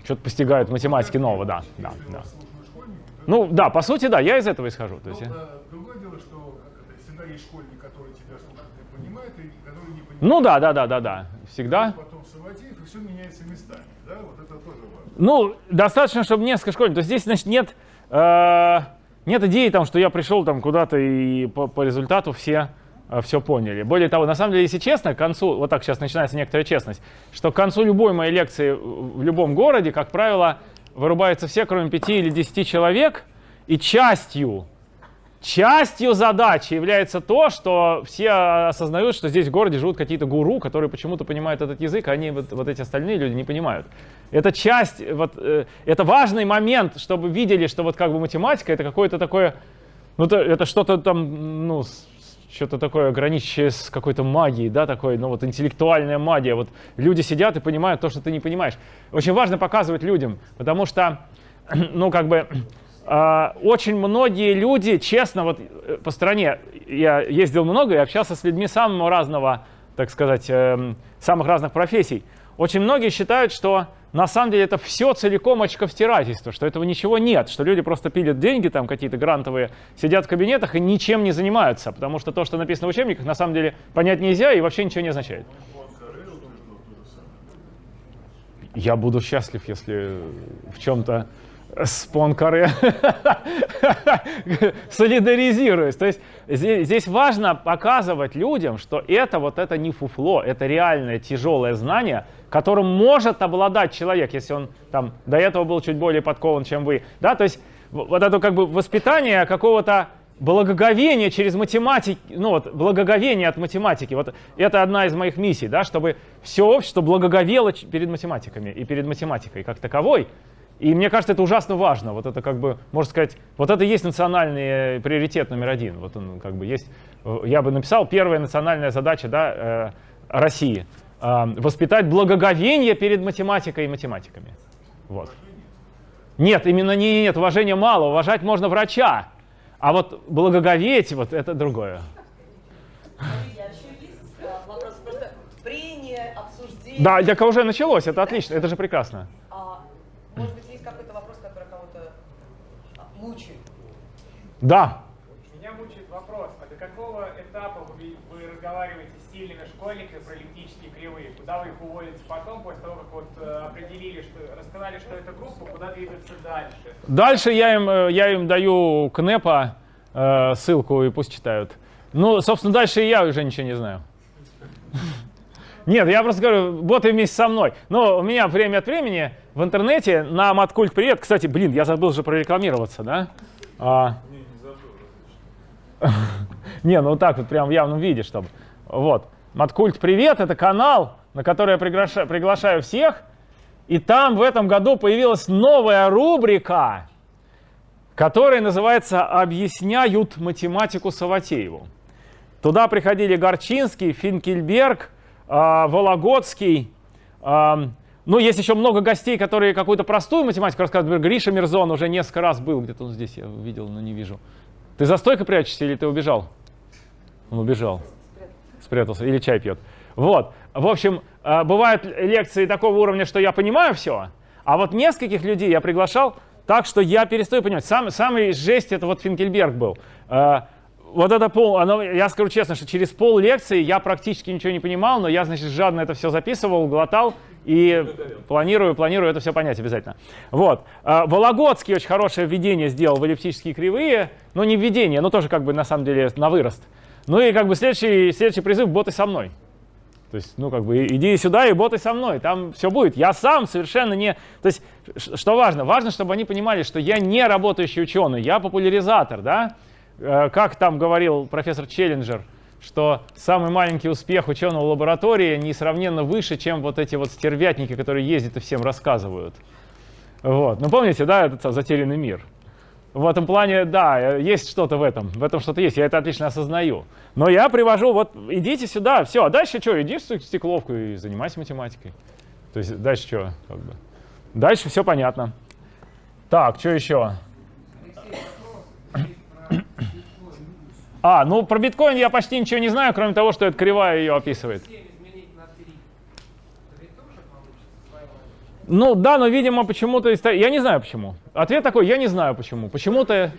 S2: что-то постигают в математике нового, да, да, да.
S3: вас слушают школьники, то
S2: Ну, да, по сути, да, я из этого исхожу. То
S3: Ну,
S2: есть, я-
S3: э, другое дело, что всегда есть школьник, который тебя слушает и понимает, и который не понимает.
S2: ну, да, да, да, да, да, всегда.
S3: Потом Саватеев, и все меняется местами. Да, вот это тоже важно.
S2: Ну, достаточно, чтобы несколько школьников. То есть здесь, значит, нет, э, нет идеи, там, что я пришел там куда-то и по, по результату все все поняли. Более того, на самом деле, если честно, к концу, вот так сейчас начинается некоторая честность, что к концу любой моей лекции в любом городе, как правило, вырубаются все, кроме пяти или десяти человек, и частью частью задачи является то, что все осознают, что здесь в городе живут какие-то гуру, которые почему-то понимают этот язык, а они вот, вот эти остальные люди не понимают. Это часть, вот, э, это важный момент, чтобы видели, что вот как бы математика это какое-то такое, ну это, это что-то там, ну, что-то такое граничащее с какой-то магией, да, такой, ну вот интеллектуальная магия. Вот люди сидят и понимают то, что ты не понимаешь. Очень важно показывать людям, потому что, <clears throat> ну как бы, а, очень многие люди, честно, вот э, по стране я ездил много и общался с людьми самого разного, так сказать, эм, самых разных профессий. Очень многие считают, что на самом деле это все целиком очковтирательство, что этого ничего нет, что люди просто пилят деньги там какие-то грантовые, сидят в кабинетах и ничем не занимаются, потому что то, что написано в учебниках, на самом деле понять нельзя и вообще ничего не означает. Я буду счастлив, если в чем-то с Понкаре <laughs> солидаризируюсь. То есть здесь, важно показывать людям, что это вот это не фуфло, это реальное тяжелое знание, которым может обладать человек, если он там до этого был чуть более подкован, чем вы. Да, то есть вот это как бы воспитание какого-то благоговение через математики, ну вот, благоговение от математики. Вот это одна из моих миссий, да, чтобы все общество благоговело перед математиками и перед математикой как таковой. И мне кажется, это ужасно важно. Вот это как бы, можно сказать, вот это и есть национальный э, приоритет номер один. Вот он как бы есть. э, Я бы написал первая национальная задача да, э, России воспитать благоговение перед математикой и математиками. Вот. Нет, именно не, нет, уважения мало. Уважать можно врача. А вот благоговеть, вот это другое. Да, так уже началось, это отлично, это же прекрасно.
S6: А, может быть, есть какой-то вопрос, который кого-то а, мучает?
S2: Да,
S5: Меня мучает вопрос, а до какого этапа вы, вы разговариваете с сильными школьниками про эллиптические кривые? Куда вы их уводите потом, после того, как вот э, определили, что рассказали, что это группа, куда двигаться дальше?
S2: Дальше я им, э, я им даю КНЭПа э, ссылку и пусть читают. Ну, собственно, дальше и я уже ничего не знаю. Нет, я просто говорю, боты вместе со мной. Но у меня время от времени в интернете на Маткульт Привет, кстати, блин, я забыл же прорекламироваться, да? <laughs> Не, ну так вот прям в явном виде, чтобы. Вот. Маткульт Привет — это канал, на который я приглаша- приглашаю всех. И там в этом году появилась новая рубрика, которая называется «Объясняют математику Саватееву». Туда приходили Горчинский, Финкельберг, а, Вологодский. а, Ну, есть еще много гостей, которые какую-то простую математику рассказывают. Например, Гриша Мирзон уже несколько раз был, где-то он здесь, я видел, но не вижу. Ты за стойкой прячешься или ты убежал? Он убежал. Спрятался. Или чай пьет. Вот. В общем, э, бывают лекции такого уровня, что я понимаю все, а вот нескольких людей я приглашал так, что я перестаю понимать. Сам, самый жесть это вот Финкельберг был. Э, Вот это пол, оно, я скажу честно, что через пол лекции я практически ничего не понимал, но я, значит, жадно это все записывал, глотал и планирую, планирую это все понять обязательно. Вот. Э, Вологодский очень хорошее введение сделал в эллиптические кривые, но не введение, но тоже как бы на самом деле на вырост. Ну и как бы следующий, следующий призыв боты со мной. То есть, ну, как бы, иди сюда и боты со мной, там все будет. Я сам совершенно не... То есть, что важно? Важно, чтобы они понимали, что я не работающий ученый, я популяризатор, да? Э, Как там говорил профессор Челленджер, что самый маленький успех ученого лаборатории несравненно выше, чем вот эти вот стервятники, которые ездят и всем рассказывают. Вот. Ну, помните, да, этот «Затерянный мир»? В этом плане, да, есть что-то в этом, в этом что-то есть, я это отлично осознаю. Но я привожу, вот, идите сюда, все, а дальше что, иди в стекловку и занимайся математикой. То есть дальше что, как бы. Дальше все понятно. Так, что еще? А, ну про биткоин я почти ничего не знаю, кроме того, что это кривая ее описывает. Ну да, но, видимо, почему-то... Я не знаю почему. Ответ такой, я не знаю почему. Почему-то...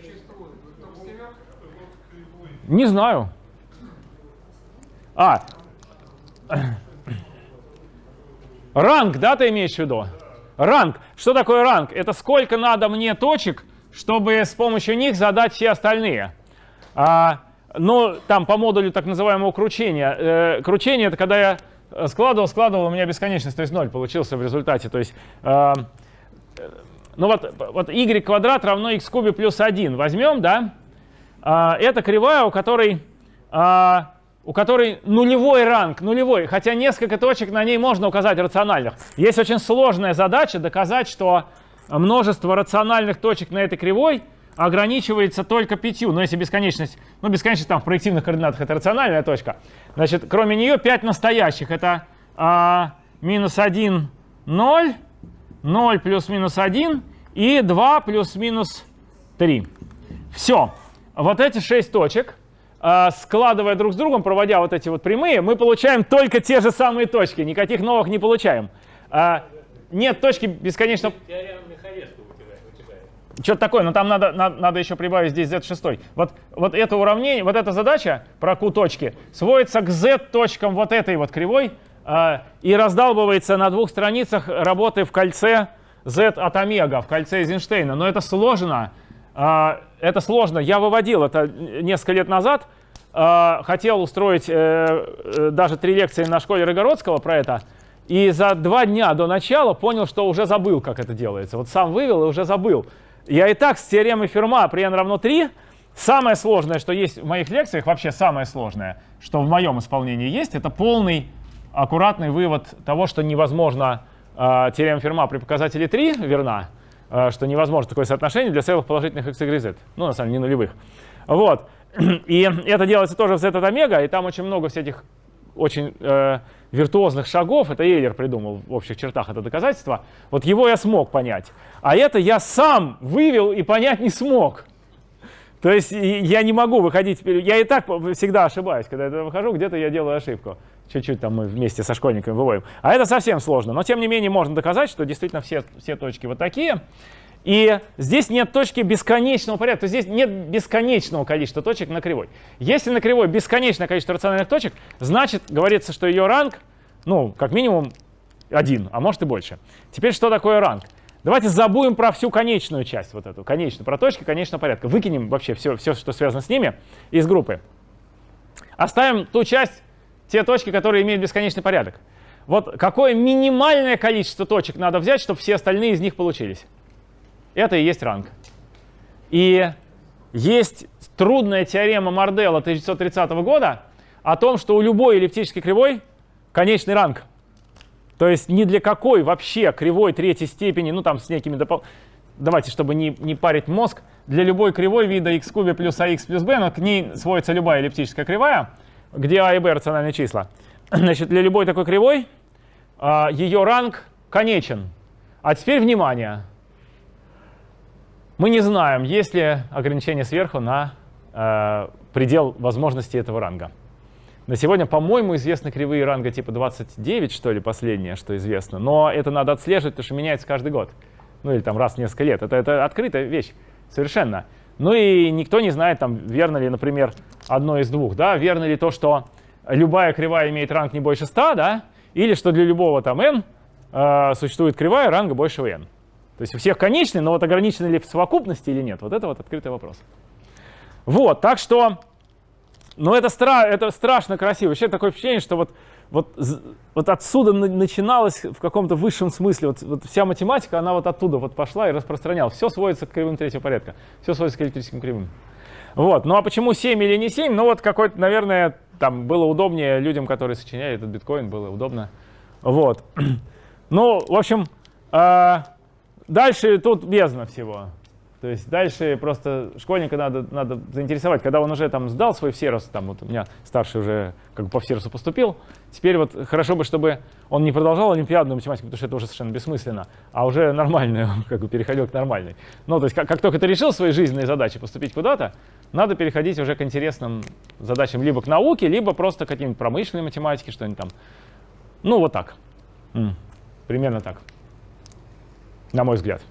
S2: Не знаю. А. Ранг, да, ты имеешь в виду? Ранг. Что такое ранг? Это сколько надо мне точек, чтобы с помощью них задать все остальные. А, ну, там по модулю так называемого кручения. Э, кручение это когда я э, складывал, складывал, у меня бесконечность, то есть ноль получился в результате. То есть, э, э, ну вот, вот y квадрат равно x кубе плюс 1. Возьмем, да? а, это кривая, у которой, а, у которой нулевой ранг, нулевой, хотя несколько точек на ней можно указать рациональных. Есть очень сложная задача доказать, что множество рациональных точек на этой кривой ограничивается только пятью. Но если бесконечность, ну бесконечность там в проективных координатах это рациональная точка, значит, кроме нее 5 настоящих. Это а, минус 1, 0, 0 плюс-минус 1 и 2 плюс-минус 3. Все. Вот эти 6 точек, а, складывая друг с другом, проводя вот эти вот прямые, мы получаем только те же самые точки. Никаких новых не получаем. А, нет точки бесконечно...
S7: Теорема.
S2: Что-то такое, но там надо, надо, надо еще прибавить здесь z6. Вот, вот это уравнение, вот эта задача про q точки сводится к z точкам вот этой вот кривой а, и раздалбывается на двух страницах работы в кольце z от омега, в кольце Эйзенштейна. Но это сложно. а, это сложно. Я выводил это несколько лет назад. а, хотел устроить э, э, даже три лекции на школе Рогородского про это. И за два дня до начала понял, что уже забыл, как это делается. Вот сам вывел и уже забыл. Я и так с теоремой Ферма при n равно 3, самое сложное, что есть в моих лекциях, вообще самое сложное, что в моем исполнении есть, это полный аккуратный вывод того, что невозможно э, теорема Ферма при показателе 3 верна, э, что невозможно такое соотношение для целых положительных x, y, z. Ну, на самом деле, не нулевых. Вот. <clears throat> И это делается тоже в z от омега, и там очень много всяких очень э, виртуозных шагов, это Эйлер придумал в общих чертах это доказательство, вот его я смог понять. А это я сам вывел и понять не смог. То есть я не могу выходить, я и так всегда ошибаюсь, когда я выхожу, где-то я делаю ошибку. Чуть-чуть там мы вместе со школьниками выводим. А это совсем сложно. Но тем не менее можно доказать, что действительно все, все точки вот такие. И здесь нет точки бесконечного порядка, то есть здесь нет бесконечного количества точек на кривой. Если на кривой бесконечное количество рациональных точек, значит, говорится, что ее ранг, ну, как минимум один, а может и больше. Теперь что такое ранг? Давайте забудем про всю конечную часть, вот эту, конечную, про точки конечного порядка. Выкинем вообще все, все, что связано с ними из группы. Оставим ту часть, те точки, которые имеют бесконечный порядок. Вот какое минимальное количество точек надо взять, чтобы все остальные из них получились? Это и есть ранг. И есть трудная теорема Марделла 1930 года о том, что у любой эллиптической кривой конечный ранг. То есть ни для какой вообще кривой третьей степени, ну там с некими допол... Давайте, чтобы не, не парить мозг, для любой кривой вида x кубе плюс ax плюс b, но к ней сводится любая эллиптическая кривая, где a и b рациональные числа. <clears throat> Значит, для любой такой кривой а, ее ранг конечен. А теперь внимание. Мы не знаем, есть ли ограничение сверху на э, предел возможности этого ранга. На сегодня, по-моему, известны кривые ранга типа 29, что ли, последнее, что известно. Но это надо отслеживать, потому что меняется каждый год. Ну или там раз в несколько лет. Это, это открытая вещь совершенно. Ну и никто не знает, там, верно ли, например, одно из двух. Да? Верно ли то, что любая кривая имеет ранг не больше 100, да? или что для любого там n э, существует кривая ранга больше n. То есть у всех конечный, но вот ограничены ли в совокупности или нет, вот это вот открытый вопрос. Вот, так что, ну это, стра это страшно красиво. Вообще такое впечатление, что вот, вот, вот отсюда на- начиналось в каком-то высшем смысле, вот, вот вся математика, она вот оттуда вот пошла и распространялась. Все сводится к кривым третьего порядка, все сводится к электрическим кривым. Вот, ну а почему 7 или не 7? Ну вот какой-то, наверное, там было удобнее людям, которые сочиняли этот биткоин, было удобно. Вот. <clears throat> Ну, в общем, а, Дальше тут бездна всего. То есть дальше просто школьника надо, надо заинтересовать. Когда он уже там сдал свой всерос, там вот у меня старший уже как бы по всеросу поступил, теперь вот хорошо бы, чтобы он не продолжал олимпиадную математику, потому что это уже совершенно бессмысленно, а уже нормальную, <laughs> как бы переходил к нормальной. Ну, то есть как, как только ты решил свои жизненные задачи поступить куда-то, надо переходить уже к интересным задачам либо к науке, либо просто к каким-нибудь промышленной математике, что-нибудь там. Ну, вот так. Примерно так на мой взгляд.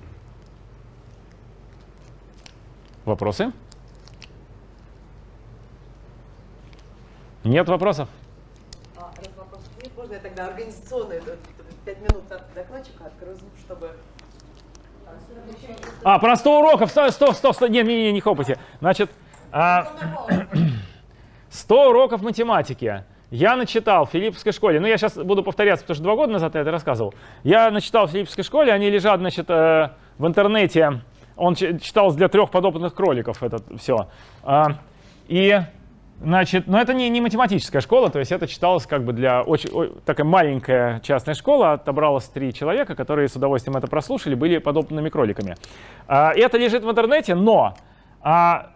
S2: Вопросы? Нет вопросов?
S6: А, раз вопросов нет, можно я тогда организационные пять минут от докладчика открою звук, чтобы...
S2: А, про 100 уроков. Стоп, стоп, стоп, стоп. Не, не, не, не хлопайте. Значит, а, 100 <clears throat> уроков математики. Я начитал в Филипповской школе, ну я сейчас буду повторяться, потому что два года назад я это рассказывал. Я начитал в Филипповской школе, они лежат, значит, э, в интернете Он ч- читался для трех подопытных кроликов, это все. И, значит, но это не, не математическая школа, то есть это читалось как бы для очень, о- такая маленькая частная школа, отобралось три человека, которые с удовольствием это прослушали, были подопытными кроликами. А, это лежит в интернете, но а,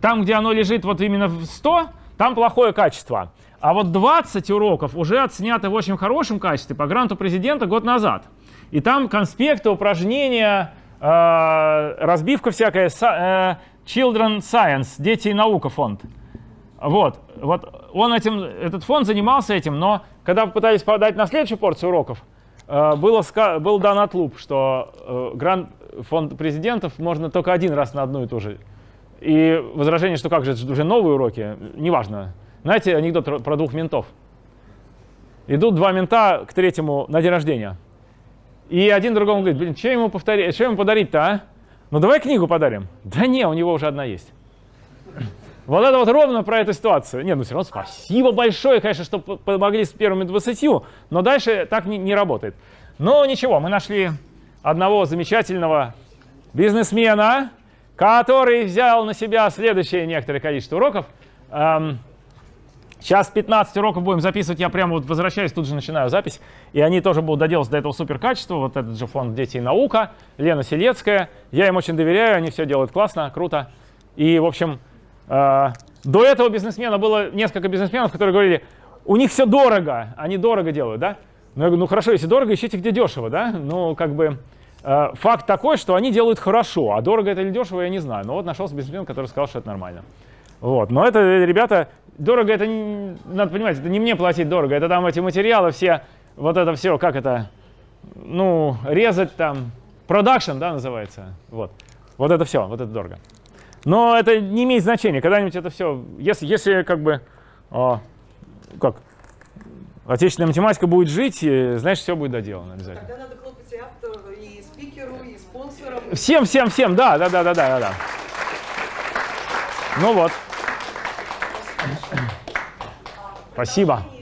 S2: там, где оно лежит вот именно в 100, там плохое качество. А вот 20 уроков уже отсняты в очень хорошем качестве по гранту президента год назад. И там конспекты, упражнения, э, разбивка всякая, э, Children Science, Дети и наука фонд. Вот, вот он этим, этот фонд занимался этим, но когда попытались подать на следующую порцию уроков, э, было, был дан отлуп, что э, грант фонд президентов можно только один раз на одну и ту же. И возражение, что как же уже новые уроки, неважно. Знаете анекдот про- двух ментов? Идут два мента к третьему на день рождения. И один другому говорит, блин, что ему, повторить, что ему подарить-то, а? Ну давай книгу подарим. Да не, у него уже одна есть. <clears throat> Вот это вот ровно про эту ситуацию. Не, ну все равно спасибо большое, конечно, что помогли с первыми 20, но дальше так не, не работает. Но ничего, мы нашли одного замечательного бизнесмена, который взял на себя следующее некоторое количество уроков. Эм, Сейчас 15 уроков будем записывать, я прямо вот возвращаюсь, тут же начинаю запись. И они тоже будут доделать до этого супер качества. Вот этот же фонд «Дети и наука», Лена Селецкая. Я им очень доверяю, они все делают классно, круто. И, в общем, э, до этого бизнесмена было несколько бизнесменов, которые говорили, у них все дорого, они дорого делают, да? Ну, я говорю, ну хорошо, если дорого, ищите где дешево, да? Ну, как бы э, факт такой, что они делают хорошо, а дорого это или дешево, я не знаю. Но вот нашелся бизнесмен, который сказал, что это нормально. Вот. Но это, ребята, дорого это, не- надо понимать, это не мне платить дорого, это там эти материалы все, вот это все, как это, ну, резать там, продакшн, да, называется, вот. Вот это все, вот это дорого. Но это не имеет значения, когда-нибудь это все, если, если как бы, а, как, отечественная математика будет жить, э, значит, все будет доделано обязательно.
S6: Тогда надо хлопать и автору, и спикеру, и спонсорам.
S2: Всем, всем, всем, да, да, да, да, да, да. Ну вот. Спасибо.